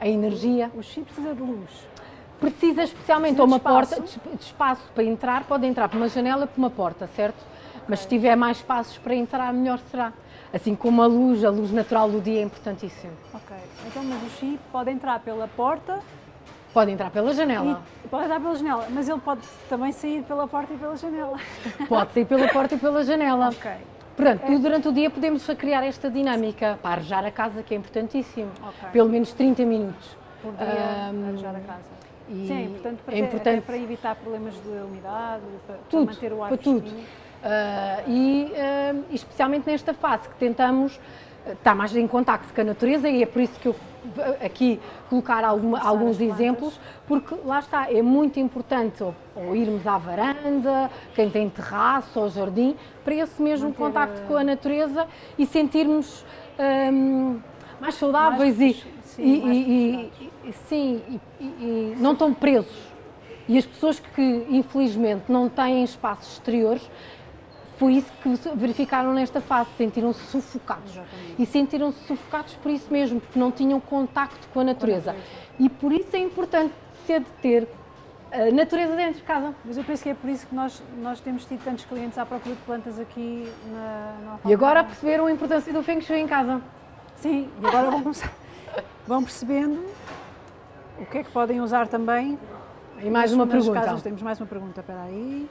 a energia. O chip precisa de luz. Precisa especialmente Precisa uma porta, de espaço para entrar, pode entrar por uma janela por uma porta, certo? Mas se tiver mais espaços para entrar, melhor será. Assim como a luz, a luz natural do dia é importantíssimo. Ok. Então, mas o chip pode entrar pela porta Pode entrar pela janela, e pode entrar pela janela, mas ele pode também sair pela porta e pela janela. pode sair pela porta e pela janela. ok. Portanto, tudo durante o dia podemos criar esta dinâmica para arejar a casa, que é importantíssimo. Ok. Pelo menos 30 minutos. Por dia, Ahm, arejar a casa. e Sim, é importante para, é importante. para evitar problemas de umidade, para, para tudo, manter o ar para tudo. Ah, e ah, especialmente nesta fase que tentamos ah, estar mais em contacto com a natureza e é por isso que eu aqui colocar alguma, alguns exemplos, porque lá está, é muito importante ou, ou, irmos à varanda, quem tem terraço ou jardim, para esse mesmo Manter contacto com a natureza e sentirmos hum, mais saudáveis mais, e, sim, e, e, e, sim, e, não tão presos. E as pessoas que infelizmente não têm espaços exteriores foi isso que verificaram nesta fase, sentiram-se sufocados. Exatamente. E sentiram-se sufocados por isso mesmo, porque não tinham contacto com a natureza. E por isso é importante ser de ter a natureza dentro de casa. Mas eu penso que é por isso que nós, nós temos tido tantos clientes à procura de plantas aqui na, na E agora perceberam a importância do Feng Shui em casa. Sim, e agora vão começar. vão percebendo o que é que podem usar também. E mais uma pergunta. Casas, temos mais uma pergunta, espera aí.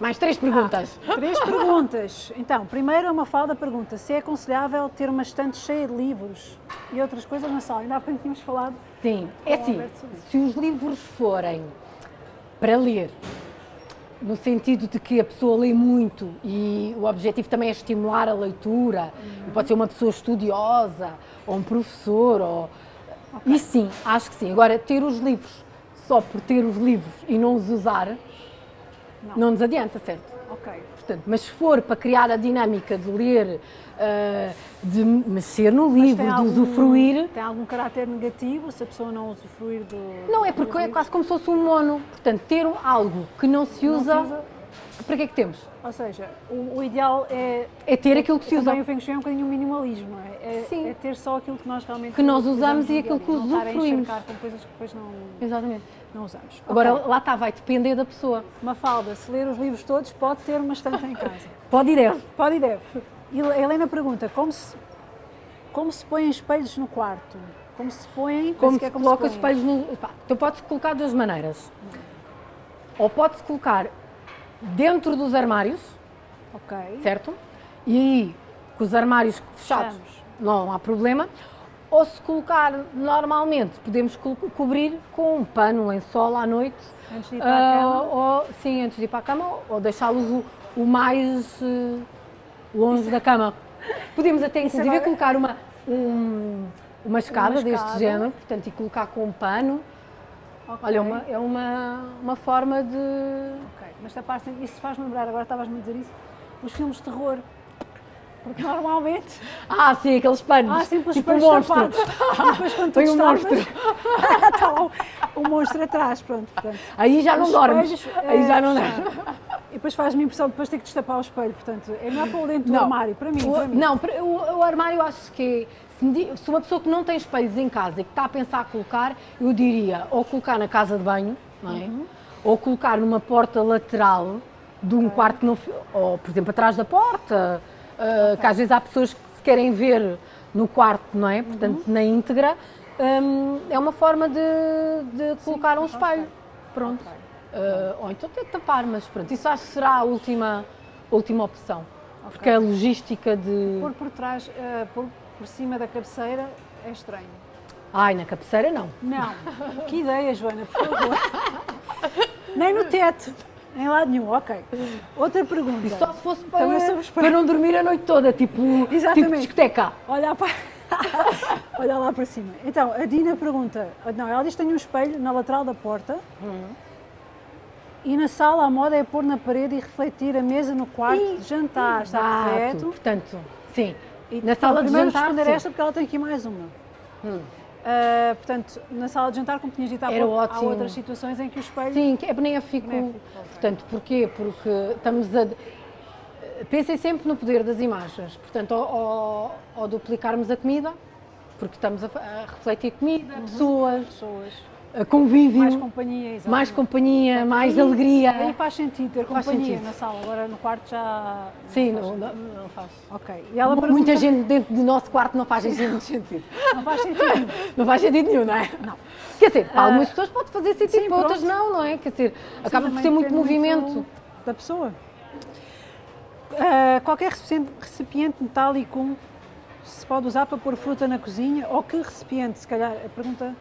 Mais três perguntas. Ah, três perguntas. Então, primeiro uma falda pergunta se é aconselhável ter uma estante cheia de livros e outras coisas na sala. Ainda há pouco tínhamos falado. Sim, é assim, se os livros forem para ler, no sentido de que a pessoa lê muito e o objetivo também é estimular a leitura, uhum. pode ser uma pessoa estudiosa ou um professor, ou... Okay. e sim, acho que sim. Agora, ter os livros só por ter os livros e não os usar, não, não nos adianta, certo? Ok. Portanto, mas se for para criar a dinâmica de ler, uh, de mexer no livro, de algum, usufruir. Tem algum caráter negativo se a pessoa não usufruir do. Não, é porque é quase como se fosse um mono. Portanto, ter algo que não se usa. Não se usa para que é que temos? Ou seja, o, o ideal é... É ter é, aquilo que se usa. Também o Feng Shui é um bocadinho um minimalismo, não é? É, Sim. é ter só aquilo que nós realmente... Que nós usamos e aquilo que usufruímos. Não com coisas que depois não... Exatamente. Não usamos. Agora, okay. lá está, vai depender da pessoa. Uma falda, se ler os livros todos, pode ter uma estante em casa. pode e deve. Pode e deve. E a Helena pergunta, como se, como se põem espelhos no quarto? Como se põem... Como se, é como coloca se espelhos no... Pá, então pode-se colocar de duas maneiras. Ou pode-se colocar dentro dos armários, ok, certo? E aí, com os armários fechados, não há problema. Ou se colocar normalmente, podemos co cobrir com um pano, um lençol à noite. Antes de ir para uh, a cama? Ou, sim, antes de ir para a cama, ou deixá-los o, o, mais uh, longe Isso. da cama. Podemos até, inclusive, agora... colocar uma, um, uma escada uma deste escada. género, portanto, e colocar com um pano. Okay. Olha, é uma, é uma, uma forma de... Ok, mas esta parte, isso faz-me lembrar, agora estavas-me a dizer isso, os filmes de terror. Porque normalmente... Ah, sim, aqueles panos. Ah, sim, tipo panos monstro. Ah, depois quando Foi um monstro. está lá o, o, monstro atrás, pronto. Portanto, aí já não dormes. Aí já não dormes. E depois faz-me impressão depois ter que destapar o espelho, portanto, é melhor pôr dentro do armário, para mim, o, para mim. Não, o, o armário acho que se uma pessoa que não tem espelhos em casa e que está a pensar colocar, eu diria ou colocar na casa de banho, não é? Uhum. Ou colocar numa porta lateral de um okay. quarto que não. Ou, por exemplo, atrás da porta, okay. que às vezes há pessoas que se querem ver no quarto, não é? Portanto, uhum. na íntegra. Um, é uma forma de, de colocar Sim, um espelho. Okay. Pronto. Uh, ou então de tapar, mas pronto, isso acho que será a última, última opção. Porque a logística de. Por por trás, uh, por por cima da cabeceira é estranho. Ai, na cabeceira não. Não. Que ideia, Joana, por favor. Nem no teto. Em lado nenhum, ok. Outra pergunta. E só se fosse para, para não dormir a noite toda, tipo, tipo discoteca. Olhar para... Olha lá para cima. Então, a Dina pergunta, não, ela diz que tem um espelho na lateral da porta hum. e na sala a moda é pôr na parede e refletir a mesa no quarto e, de jantar, está correto? Portanto, sim, e na sala de jantar, responder sim. esta porque ela tem aqui mais uma. Hum. Uh, portanto, na sala de jantar, como tinhas dito há, pouco, há outras situações em que o espelho... Sim, que é benéfico. benéfico portanto, porquê? Porque estamos a... Pensem sempre no poder das imagens. Portanto, ao, ao, ao duplicarmos a comida, porque estamos a, a refletir comida, uhum. pessoas, pessoas, convívio, mais companhia, exatamente. mais companhia, mais alegria. Aí faz sentido ter faz companhia sentido. na sala, agora no quarto já. Sim, não, não, não faz. Ok. E ela pergunta... Muita gente dentro do nosso quarto não faz sentido. Não faz sentido. não faz sentido nenhum, não é? Não. Quer dizer, para uh, algumas pessoas pode fazer sentido, sim, para outras não, não é? Quer dizer, sim, acaba por ter muito movimento. Muito da pessoa. Uh, qualquer recipiente metálico se pode usar para pôr fruta na cozinha ou que recipiente, se calhar, a pergunta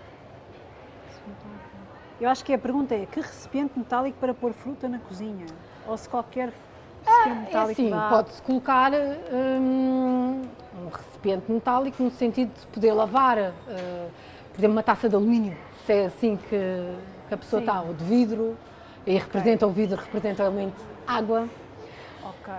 eu acho que a pergunta é, que recipiente metálico para pôr fruta na cozinha? Ou se qualquer recipiente ah, é metálico é assim, pode-se colocar hum, um recipiente recipiente metálico no sentido de poder lavar, uh, por exemplo, uma taça de alumínio, se é assim que, que a pessoa Sim. está, ou de vidro, e representa okay. o vidro, representa o elemento água. Okay.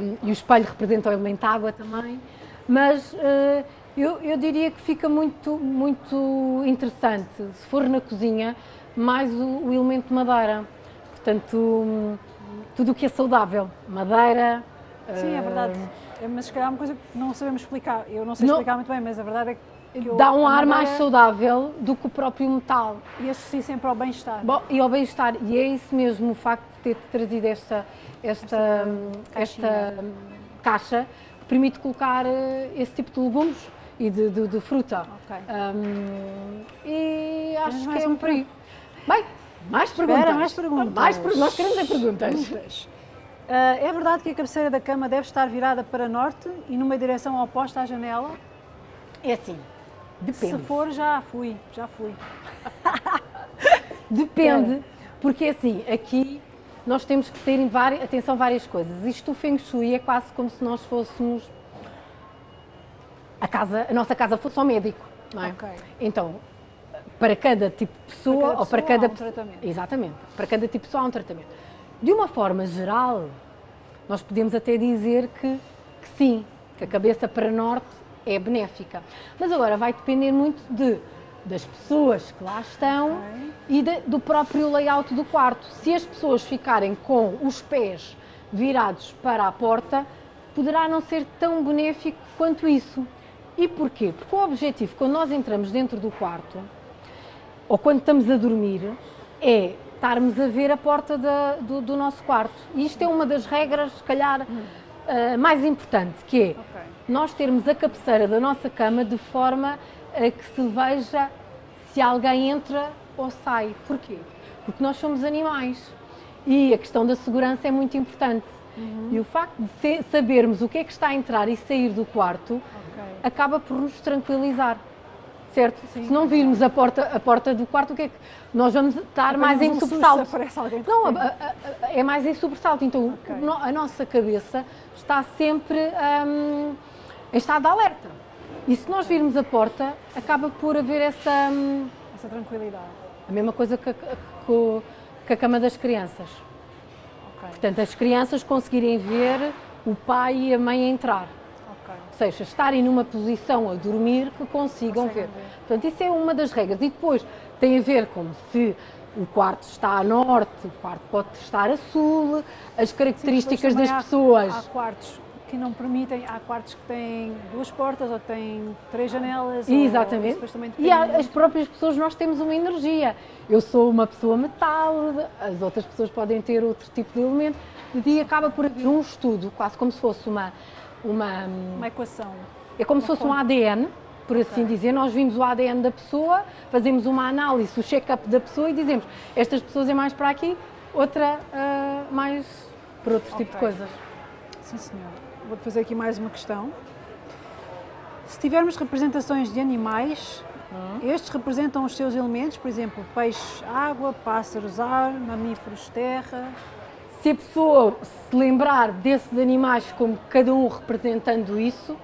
Um, e o espelho representa o elemento água também. Mas uh, eu, eu, diria que fica muito, muito interessante, se for na cozinha, mais o, o elemento madeira. Portanto, tudo o que é saudável, madeira. Sim, é verdade. É, mas se calhar é uma coisa que não sabemos explicar. Eu não sei não, explicar muito bem, mas a verdade é que dá um ar mais saudável do que o próprio metal. E associa sempre ao bem-estar. E ao bem-estar. E é isso mesmo, o facto de ter trazido esta, esta, esta, esta caixa que permite colocar eh, esse tipo de legumes e de, de, de fruta. Okay. Um, e acho que é um perigo. Bem, mais Espera, perguntas. mais perguntas. Mais, nós queremos é perguntas. Uh, é verdade que a cabeceira da cama deve estar virada para norte e numa direção oposta à janela? É assim, Depende. Se for, já fui, já fui. Depende, porque assim, aqui nós temos que ter várias, atenção várias coisas. Isto o Feng Shui é quase como se nós fôssemos a casa, a nossa casa fosse ao médico, não é? Okay. Então, para cada tipo de pessoa, para ou para cada há um tratamento. Exatamente. Para cada tipo de pessoa há um tratamento. De uma forma geral, nós podemos até dizer que, que sim, que a cabeça para norte é benéfica. Mas agora vai depender muito de, das pessoas que lá estão okay. e de, do próprio layout do quarto. Se as pessoas ficarem com os pés virados para a porta, poderá não ser tão benéfico quanto isso. E porquê? Porque o objetivo, quando nós entramos dentro do quarto, ou quando estamos a dormir, é estarmos a ver a porta da, do, do, nosso quarto. E isto é uma das regras, se calhar, uh, mais importante, que é okay nós termos a cabeceira da nossa cama de forma a que se veja se alguém entra ou sai. Porquê? Porque nós somos animais e a questão da segurança é muito importante. Uhum. E o facto de sabermos o que é que está a entrar e sair do quarto okay. acaba por nos tranquilizar. Certo? Sim. Se não virmos a porta, a porta do quarto, o que é que nós vamos estar mais em um sobressalto? Não, a, a, é mais em sobressalto. Então okay. a nossa cabeça está sempre. Hum, em estado de alerta. E se nós virmos a porta, acaba por haver essa, hum, essa tranquilidade. A mesma coisa que a, que a cama das crianças. Okay. Portanto, as crianças conseguirem ver o pai e a mãe entrar. Ou seja, estarem numa posição a dormir que consigam ver. ver. Portanto, isso é uma das regras. E depois tem a ver com se o quarto está a norte, o quarto pode estar a sul, as características Sim, das há, pessoas. Há quartos que não permitem, há quartos que têm duas portas ou têm três janelas. Exatamente. Ou, e há, as próprias pessoas, nós temos uma energia. Eu sou uma pessoa metal, as outras pessoas podem ter outro tipo de elemento. E acaba por haver um estudo, quase como se fosse uma. Uma, uma equação. É como uma se fosse fonte. um ADN, por assim okay. dizer, nós vimos o ADN da pessoa, fazemos uma análise, o check-up da pessoa e dizemos estas pessoas é mais para aqui, outra uh, mais para outro okay. tipo de coisas. Sim, senhora vou fazer aqui mais uma questão. Se tivermos representações de animais, hum. estes representam os seus elementos, por exemplo, peixes, água, pássaros, ar, mamíferos, terra. Se a pessoa se lembrar desses animais como cada um representando isso,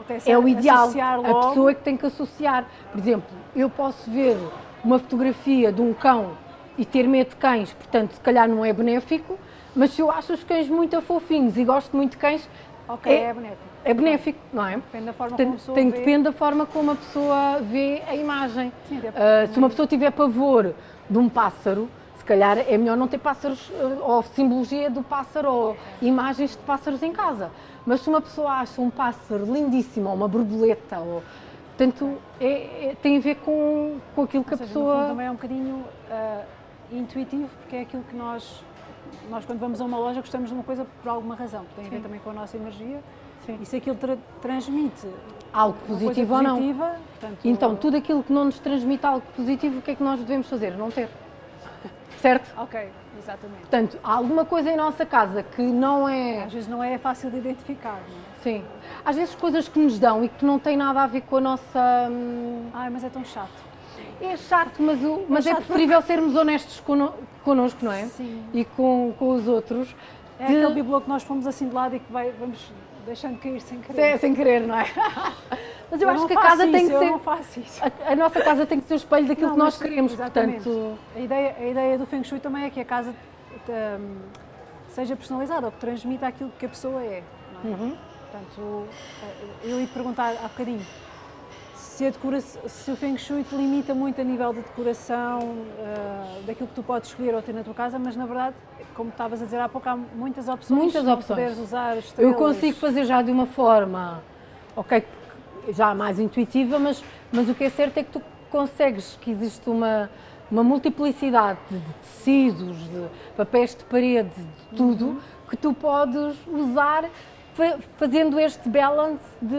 okay, é o ideal. A pessoa é que tem que associar. Por exemplo, eu posso ver uma fotografia de um cão e ter medo de cães, portanto, se calhar não é benéfico, mas se eu acho os cães muito fofinhos e gosto muito de cães, Ok, é, é benéfico. É benéfico, não é? Depende da forma como a pessoa tem, vê. Depende da forma como a pessoa vê a imagem. Sim, uh, se uma pessoa tiver pavor de um pássaro, calhar é melhor não ter pássaros uh, ou simbologia do pássaro ou imagens de pássaros em casa. Mas se uma pessoa acha um pássaro lindíssimo ou uma borboleta, ou, portanto, é, é, tem a ver com, com aquilo ou que seja, a pessoa. também é um bocadinho uh, intuitivo, porque é aquilo que nós nós quando vamos a uma loja gostamos de uma coisa por alguma razão, tem a ver também com a nossa energia. Sim. E se aquilo tra transmite algo positivo ou não. Portanto, então, tudo aquilo que não nos transmite algo positivo, o que é que nós devemos fazer? Não ter. Certo? Ok, exatamente. Portanto, há alguma coisa em nossa casa que não é. Às vezes não é fácil de identificar, não é? Sim. Às vezes coisas que nos dão e que não têm nada a ver com a nossa. Hum, Ai, mas é tão chato. É chato, mas, o, mas é, é preferível sermos honestos connosco, não é? Sim. E com, com os outros. É de... aquele bibelô que nós fomos assim de lado e que vai, vamos deixando cair sem querer. Sem, sem querer, não é? Mas eu, Eu acho que a casa tem isso, que eu ser. A, a nossa casa tem que ser o espelho daquilo Não, que nós queremos, exatamente. portanto. A ideia, a ideia do Feng Shui também é que a casa hum, seja personalizada, ou que transmita aquilo que a pessoa é. é? Uhum. Portanto, eh, eu ia perguntar há bocadinho se, a decora- se o Feng Shui te limita muito a nível de decoração, eh, daquilo que tu podes escolher ou ter na tua casa, mas na verdade, como estavas a dizer há pouco, há muitas opções. Muitas opções. Poderes usar Eu estrelas. consigo fazer já de uma forma, ok, já mais intuitiva, mas, mas o que é certo é que tu consegues que existe uma, uma multiplicidade de, tecidos, de papéis de parede, de tudo, Uhum. que tu podes usar fa- fazendo este balance de.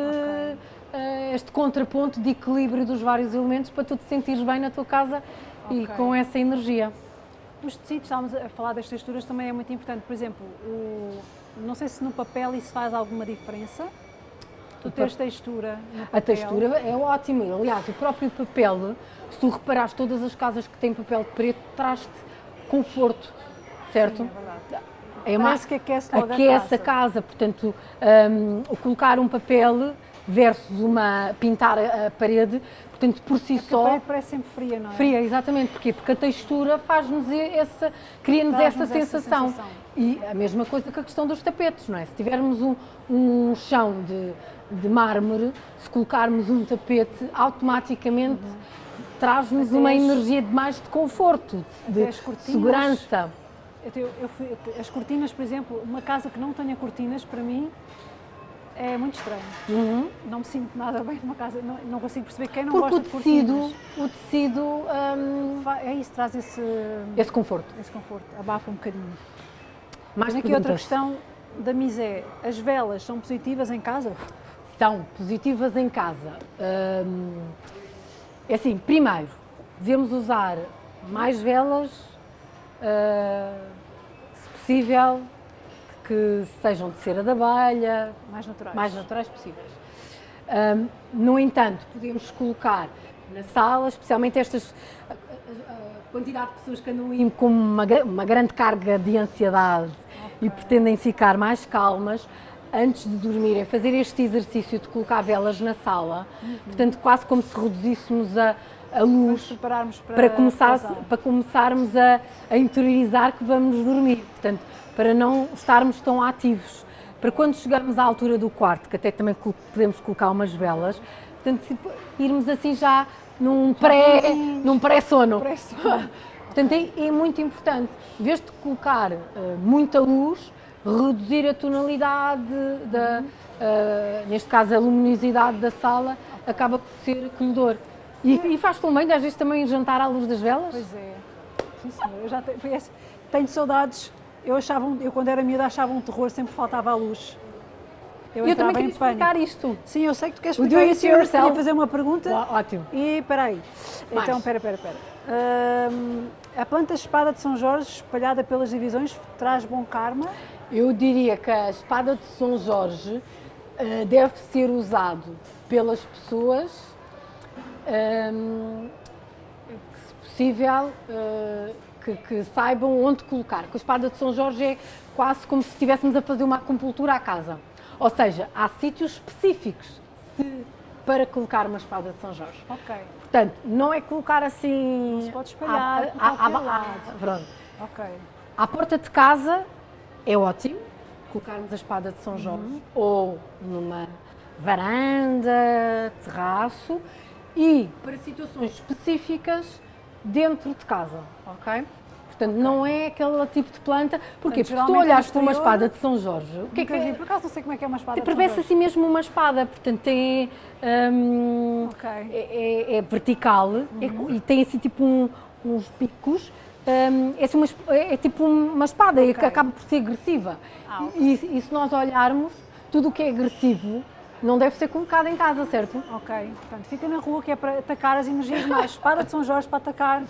eh, este contraponto de equilíbrio dos vários elementos para tu te sentires bem na tua casa e Ok. com essa energia. Os tecidos, estávamos a falar das texturas, também é muito importante. Por exemplo, o- não sei se no papel isso faz alguma diferença. Tu O teres textura. A textura é ótima. Aliás, o próprio papel, se tu reparares, todas as casas que têm papel de preto, traz-te conforto, certo? Sim, é verdade. É Parece que aquece logo a aquece a casa. casa. Portanto, o colocar um papel versus uma pintar a, a parede, portanto, por si A só. parede parece sempre fria, não é? Fria, exatamente. Porquê? Porque a textura faz-nos essa, cria-nos essa, essa sensação. sensação. E a mesma coisa com a questão dos tapetes, não é? Se tivermos um, um chão de, de mármore, se colocarmos um tapete, automaticamente traz-nos Até uma as- energia de mais de conforto, de cortinas. segurança. Eu eu fui- as cortinas, por exemplo, uma casa que não tenha cortinas, para mim, é muito estranho. Uhum. Não me sinto nada bem numa casa, não, não consigo perceber quem não Porque gosta de tecido, cortinas. o tecido, hum, É isso, traz esse, esse conforto. esse conforto, abafa um bocadinho. Mais aqui outra questão da Misé. As velas são positivas em casa? são positivas em casa. Hum, é assim, primeiro, devemos usar mais velas, ah, se possível, que sejam de cera de abelha, Mais naturais? mais naturais possíveis. Hum, no entanto, podemos colocar na sala, especialmente estas a, a- a quantidade de pessoas que andam com uma, uma grande carga de ansiedade e pretendem ficar mais calmas antes de dormirem, fazer este exercício de colocar velas na sala, portanto quase como se reduzíssemos a, a luz para, para, começar, para começarmos a, a interiorizar que vamos dormir. Portanto, para não estarmos tão ativos. Para quando chegamos à altura do quarto, que até também podemos colocar umas velas, portanto, tipo, irmos assim já num pré, pré-sono. Pré-sono. Portanto, é, é muito importante, em vez de colocar eh, muita luz, reduzir a tonalidade, da, eh, neste caso a luminosidade da sala, acaba por ser acolhedor. E, e faz tão bem, às vezes também jantar à luz das velas. Pois é. Sim, senhor. Eu já tenho, tenho saudades. Eu, achava, eu, quando era miúda, achava um terror, sempre faltava a luz. Eu, Eu também queria explicar isto. Sim, eu sei que tu queres explicar isso. Eu queria fazer uma pergunta. Ótimo. E espera aí. Mais. Então, espera, espera, espera. Hum, a planta espada de São Jorge, espalhada pelas divisões, traz bom karma. Eu diria que a espada de São Jorge eh, deve ser usado pelas pessoas, ehm, que, se possível, eh, que, que saibam onde colocar. Que a espada de São Jorge é quase como se estivéssemos a fazer uma acupuntura à casa. Ou seja, há sítios específicos se- para colocar uma espada de São Jorge. Ok, Portanto, não é colocar assim. Não se pode espalhar à- à- à- pronto. ok. À porta de casa é ótimo colocarmos a espada de São Jorge ou numa varanda, terraço e para situações específicas dentro de casa, ok? Portanto, não é aquele tipo de planta. Porquê? Porque Portanto, se tu olhares no para uma espada de São Jorge, o que é que vi, é? por acaso não sei como é que é uma espada Parece assim mesmo uma espada, portanto tem hum, Ok. é, é- é vertical é co- e tem assim tipo um- uns picos. hum, é, assim uma, é- é tipo uma espada, é que Ok. acaba por ser agressiva. Ah, ok. e, e se nós olharmos, tudo o que é agressivo não deve ser colocado em casa, certo? Ok, portanto, fica na rua que é para atacar as energias mais. Espada de São Jorge para atacar.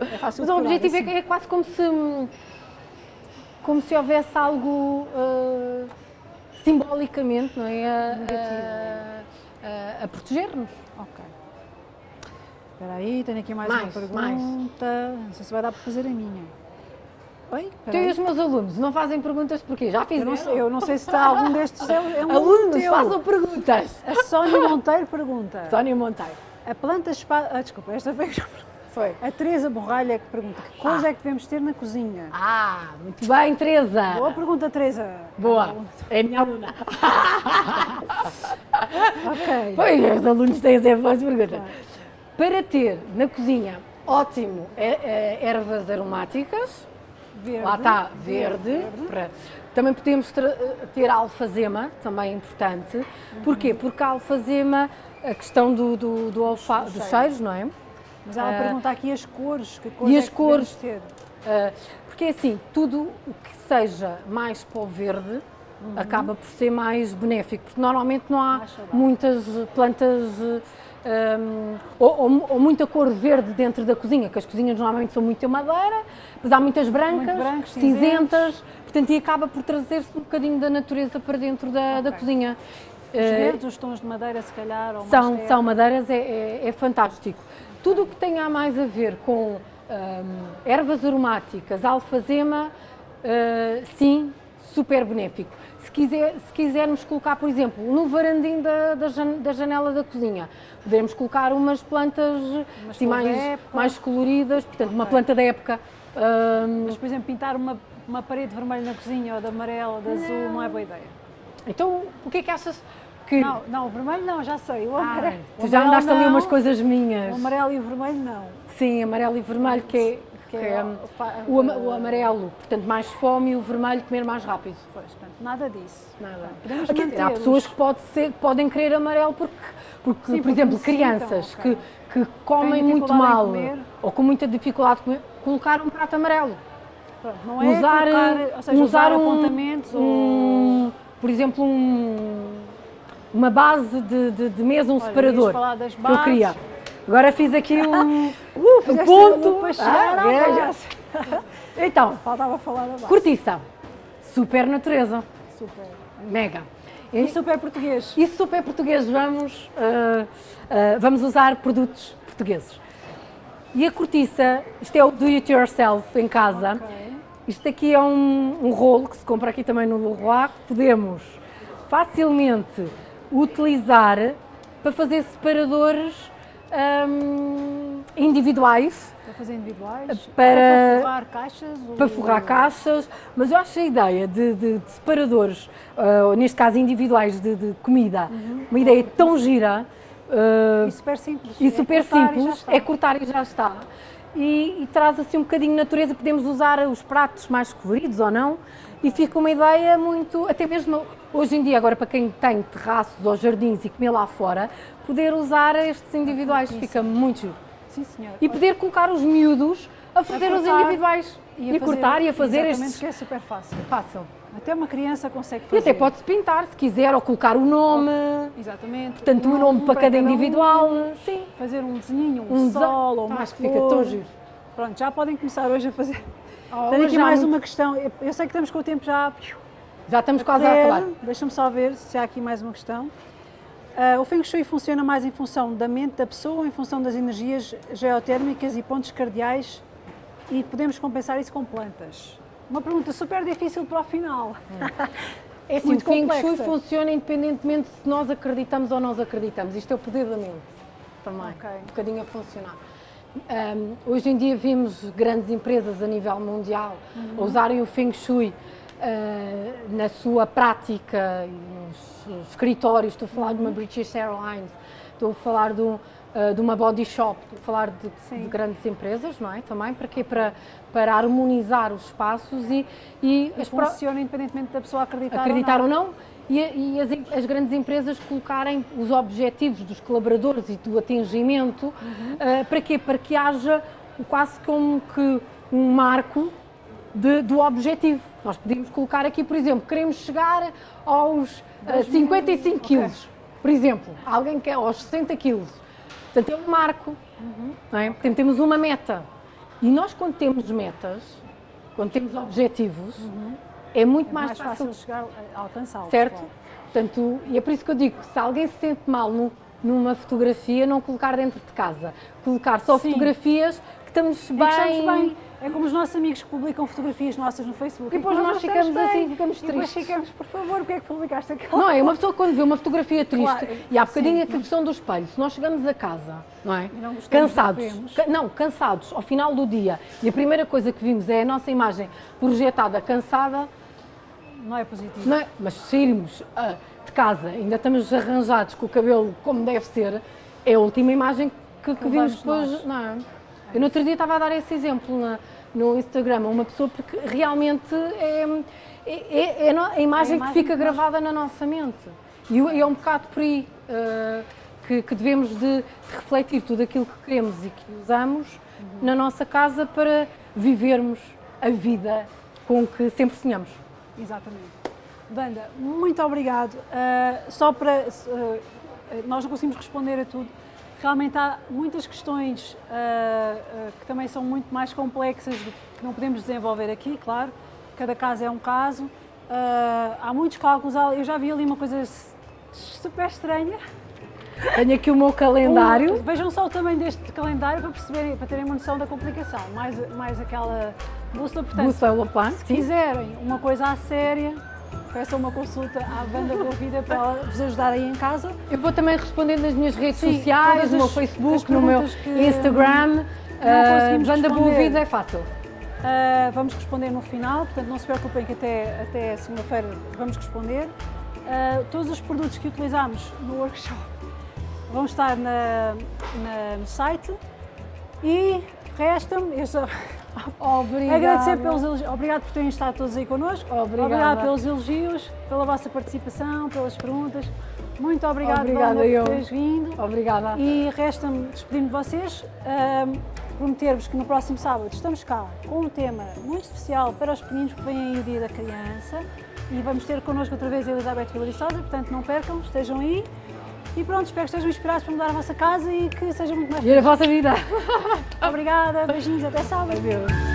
É fácil Mas o objetivo é, assim. que- é quase como se como se houvesse algo uh, simbolicamente, não é? A- a- a- a proteger-nos. Ok. Espera aí, tenho aqui mais, Mais, uma mais. pergunta. Não sei se vai dar para fazer a minha. Oi? Tu e os meus alunos não fazem perguntas porquê? Já fiz Eu não, sei, eu não sei se está algum destes. É, é um Alunos, teu. façam perguntas. A Sónia Monteiro pergunta. Sónia Monteiro. A planta espada. Ah, desculpa, esta foi Foi. a Teresa Borralha que pergunta: que cores Ah. é que devemos ter na cozinha? Ah, muito bem, Teresa. Boa pergunta, Teresa. Boa. É a minha aluna. Ok. Pois, os alunos têm sempre boas perguntas. Para ter na cozinha, ótimo, é- é ervas aromáticas, Verde. lá está, verde. para- Também podemos tra- ter alfazema, também é importante. Porquê? Porque a alfazema, a questão do, do, do olfa- Dos cheiros, não é? Mas ela Ah. pergunta aqui as cores. Que cores E é as devemos cores? ter? Uh, porque assim, tudo o que seja mais para o verde acaba por ser mais benéfico, porque normalmente não há Uhum. Muitas plantas uh, um, ou, ou- ou muita cor verde dentro da cozinha, que as cozinhas normalmente são muito madeira, mas há muitas brancas, brancos, cinzentas, portanto, e acaba por trazer-se um bocadinho da natureza para dentro da, da Ok. cozinha. Os Uh, verdes, os tons de madeira, se calhar, ou são, terra. são madeiras, é, é- é fantástico. Tudo o que tenha mais a ver com hum, ervas aromáticas, alfazema, uh, sim, super benéfico. Se, quiser, se quisermos colocar, por exemplo, no varandim da, da, jan- da janela da cozinha, podemos colocar umas plantas da mais, mais coloridas, portanto, uma Ok. planta da época. hum, Mas, por exemplo, pintar uma, uma parede vermelha na cozinha ou de amarelo, de azul, não é boa ideia. então, o que é que achas que. Não, não, o vermelho não, já sei. O Ah, amarelo. tu o já andaste ali não, umas coisas minhas. O amarelo e o vermelho não. Sim, amarelo e vermelho, que é, Que é é, o- o, ama- o amarelo, portanto, mais fome e o vermelho comer mais rápido. Pois, portanto, nada disso. Nada. Podemos dizer, há pessoas que pode ser- podem querer amarelo porque, porque Sim, por exemplo, crianças ok. que, que comem muito mal ou com muita dificuldade de comer, colocar um prato amarelo. Pronto, não é usar, colocar, ou seja, usar, um- apontamentos ou... um, por exemplo, um- uma base de, de, de mesa, um Olha, separador das que eu bases. queria. Agora fiz aqui um, um Fizeste ponto. Ah, é. Então, Faltava falar da base. cortiça, super natureza, Super. mega. E super português. E super português, vamos, ah, ah, vamos usar produtos portugueses. E a cortiça, isto é o do it yourself em casa. Ok. Isto aqui é um, um rolo que se compra aqui também no Leroy, podemos facilmente utilizar para fazer separadores hum, individuais, Para fazer individuais? Para- para forrar caixas? para forrar caixas, mas eu acho a ideia de, de- de separadores, ou neste caso individuais de, de comida, uma ideia tão gira ah, E super simples. e É super cortar e já simples, está. é cortar e já está. E, e traz assim um bocadinho de natureza, podemos usar os pratos mais coloridos ou não, e fica uma ideia muito, até mesmo hoje em dia, agora para quem tem terraços ou jardins e comer lá fora, poder usar estes individuais, fica muito giro. Sim, senhor. E poder colocar os miúdos a fazer os cortar individuais, e, a fazer- cortar e a fazer estes. que é super fácil. Fácil. Até uma criança consegue E fazer. até pode-se pintar se quiser, ou colocar o nome, Exatamente. portanto, o Um nome para cada um, individual. Sim. fazer um desenhinho, um, Um sol ou uma Acho que fica tão giro. Pronto, já podem começar hoje a fazer. Oh, Tenho aqui mais muito- uma questão. Eu sei que estamos com o tempo já Já estamos quase a acabar. Deixa-me só ver se há aqui mais uma questão. Ah, o Feng Shui funciona mais em função da mente da pessoa ou em função das energias geotérmicas e pontos cardeais e podemos compensar isso com plantas? Uma pergunta super difícil para o final. É assim, Muito o Feng Shui funciona independentemente se nós acreditamos ou nós acreditamos. Isto é o poder da mente também, Ok. um bocadinho a funcionar. Ahm, hoje em dia vimos grandes empresas a nível mundial Uhum. a usarem o Feng Shui na sua prática, e nos escritórios. Estou a falar de uma Uhum. British Airlines, estou a falar de, um, ah, de uma body shop, estou a falar de, de grandes empresas, não é? Também, para quê? Para, para harmonizar os espaços e, e as pró- Funciona independentemente da pessoa acreditar, acreditar ou ou não. não, e, e as, as grandes empresas colocarem os objetivos dos colaboradores e do atingimento, ah, para quê? Para que haja quase como que um marco de- do objetivo. Nós podemos colocar aqui, por exemplo, queremos chegar aos Dois mil- 55 ok. quilos, por exemplo, alguém quer aos 60 quilos. Portanto, é um marco, não é? Portanto, temos uma meta. E nós, quando temos metas, quando temos objetivos, é muito É mais, mais fácil chegar a alcançá-lo. certo? claro. Portanto, e é por isso que eu digo, se alguém se sente mal no- numa fotografia, não colocar dentro de casa. Colocar só Sim. fotografias que estamos Em que estamos bem, bem. É como os nossos amigos que publicam fotografias nossas no Facebook. E depois que nós gostamos ficamos bem. assim, ficamos E depois tristes. ficamos, por favor, porque é que publicaste aquela Não é? Uma pessoa quando vê uma fotografia triste, Claro, e há bocadinho sim, a questão do espelho, se nós chegamos a casa, não é? E não que cansados, não, cansados, ao final do dia, e a primeira coisa que vimos é a nossa imagem projetada, cansada, Não é positivo. não é? Mas sairmos ah, de casa, ainda estamos arranjados com o cabelo como deve ser, é a última imagem que, que vimos Levamos depois. nós. Não é? Eu no outro dia estava a dar esse exemplo na- no Instagram a uma pessoa porque realmente é, é- é no- a, imagem É a que imagem fica que nós- gravada na nossa mente. E, é um bocado por aí ah, que, que devemos de, de refletir tudo aquilo que queremos e que usamos Uhum. na nossa casa para vivermos a vida com que sempre sonhamos. Exatamente. Banda, muito obrigado. Ah, só para. ah, nós não conseguimos responder a tudo. Realmente há muitas questões ah, ah, que também são muito mais complexas do que não podemos desenvolver aqui, claro. Cada caso é um caso. Ah, há muitos cálculos. Eu já vi ali uma coisa super estranha. Tenho aqui o meu calendário. Um- vejam só o tamanho deste calendário para perceberem, para terem uma noção da complicação. Mais, mais aquela bússola. Portanto, Bússola se quiserem uma coisa à séria, peçam uma consulta à Banda Boa Vida para vos ajudar aí em casa. Eu vou também responder nas minhas redes Sim, sociais, no meu Facebook, no meu Instagram. conseguimos Banda Boa. Vida é fácil. Ah, vamos responder no final, portanto não se preocupem que até, até segunda-feira vamos responder. Ah, todos os produtos que utilizamos no workshop vão estar na, na- no site e resta-me, Obrigada. agradecer pelos elogios, obrigado por terem estado todos aí connosco, Obrigada. obrigado pelos elogios, pela vossa participação, pelas perguntas, muito obrigado Obrigada, Wanda, eu. por teres vindo. Obrigada. E resta-me despedir-me de vocês, prometer-vos que no próximo sábado estamos cá com um tema muito especial para os pequeninos que vêm aí o Dia da Criança e vamos ter connosco outra vez a Elizabeth Vilariçosa, portanto não percam, estejam aí e pronto, espero que estejam inspirados para mudar a vossa casa e que seja muito mais E a vossa vida. Obrigada, beijinhos, até sábado. Adeus.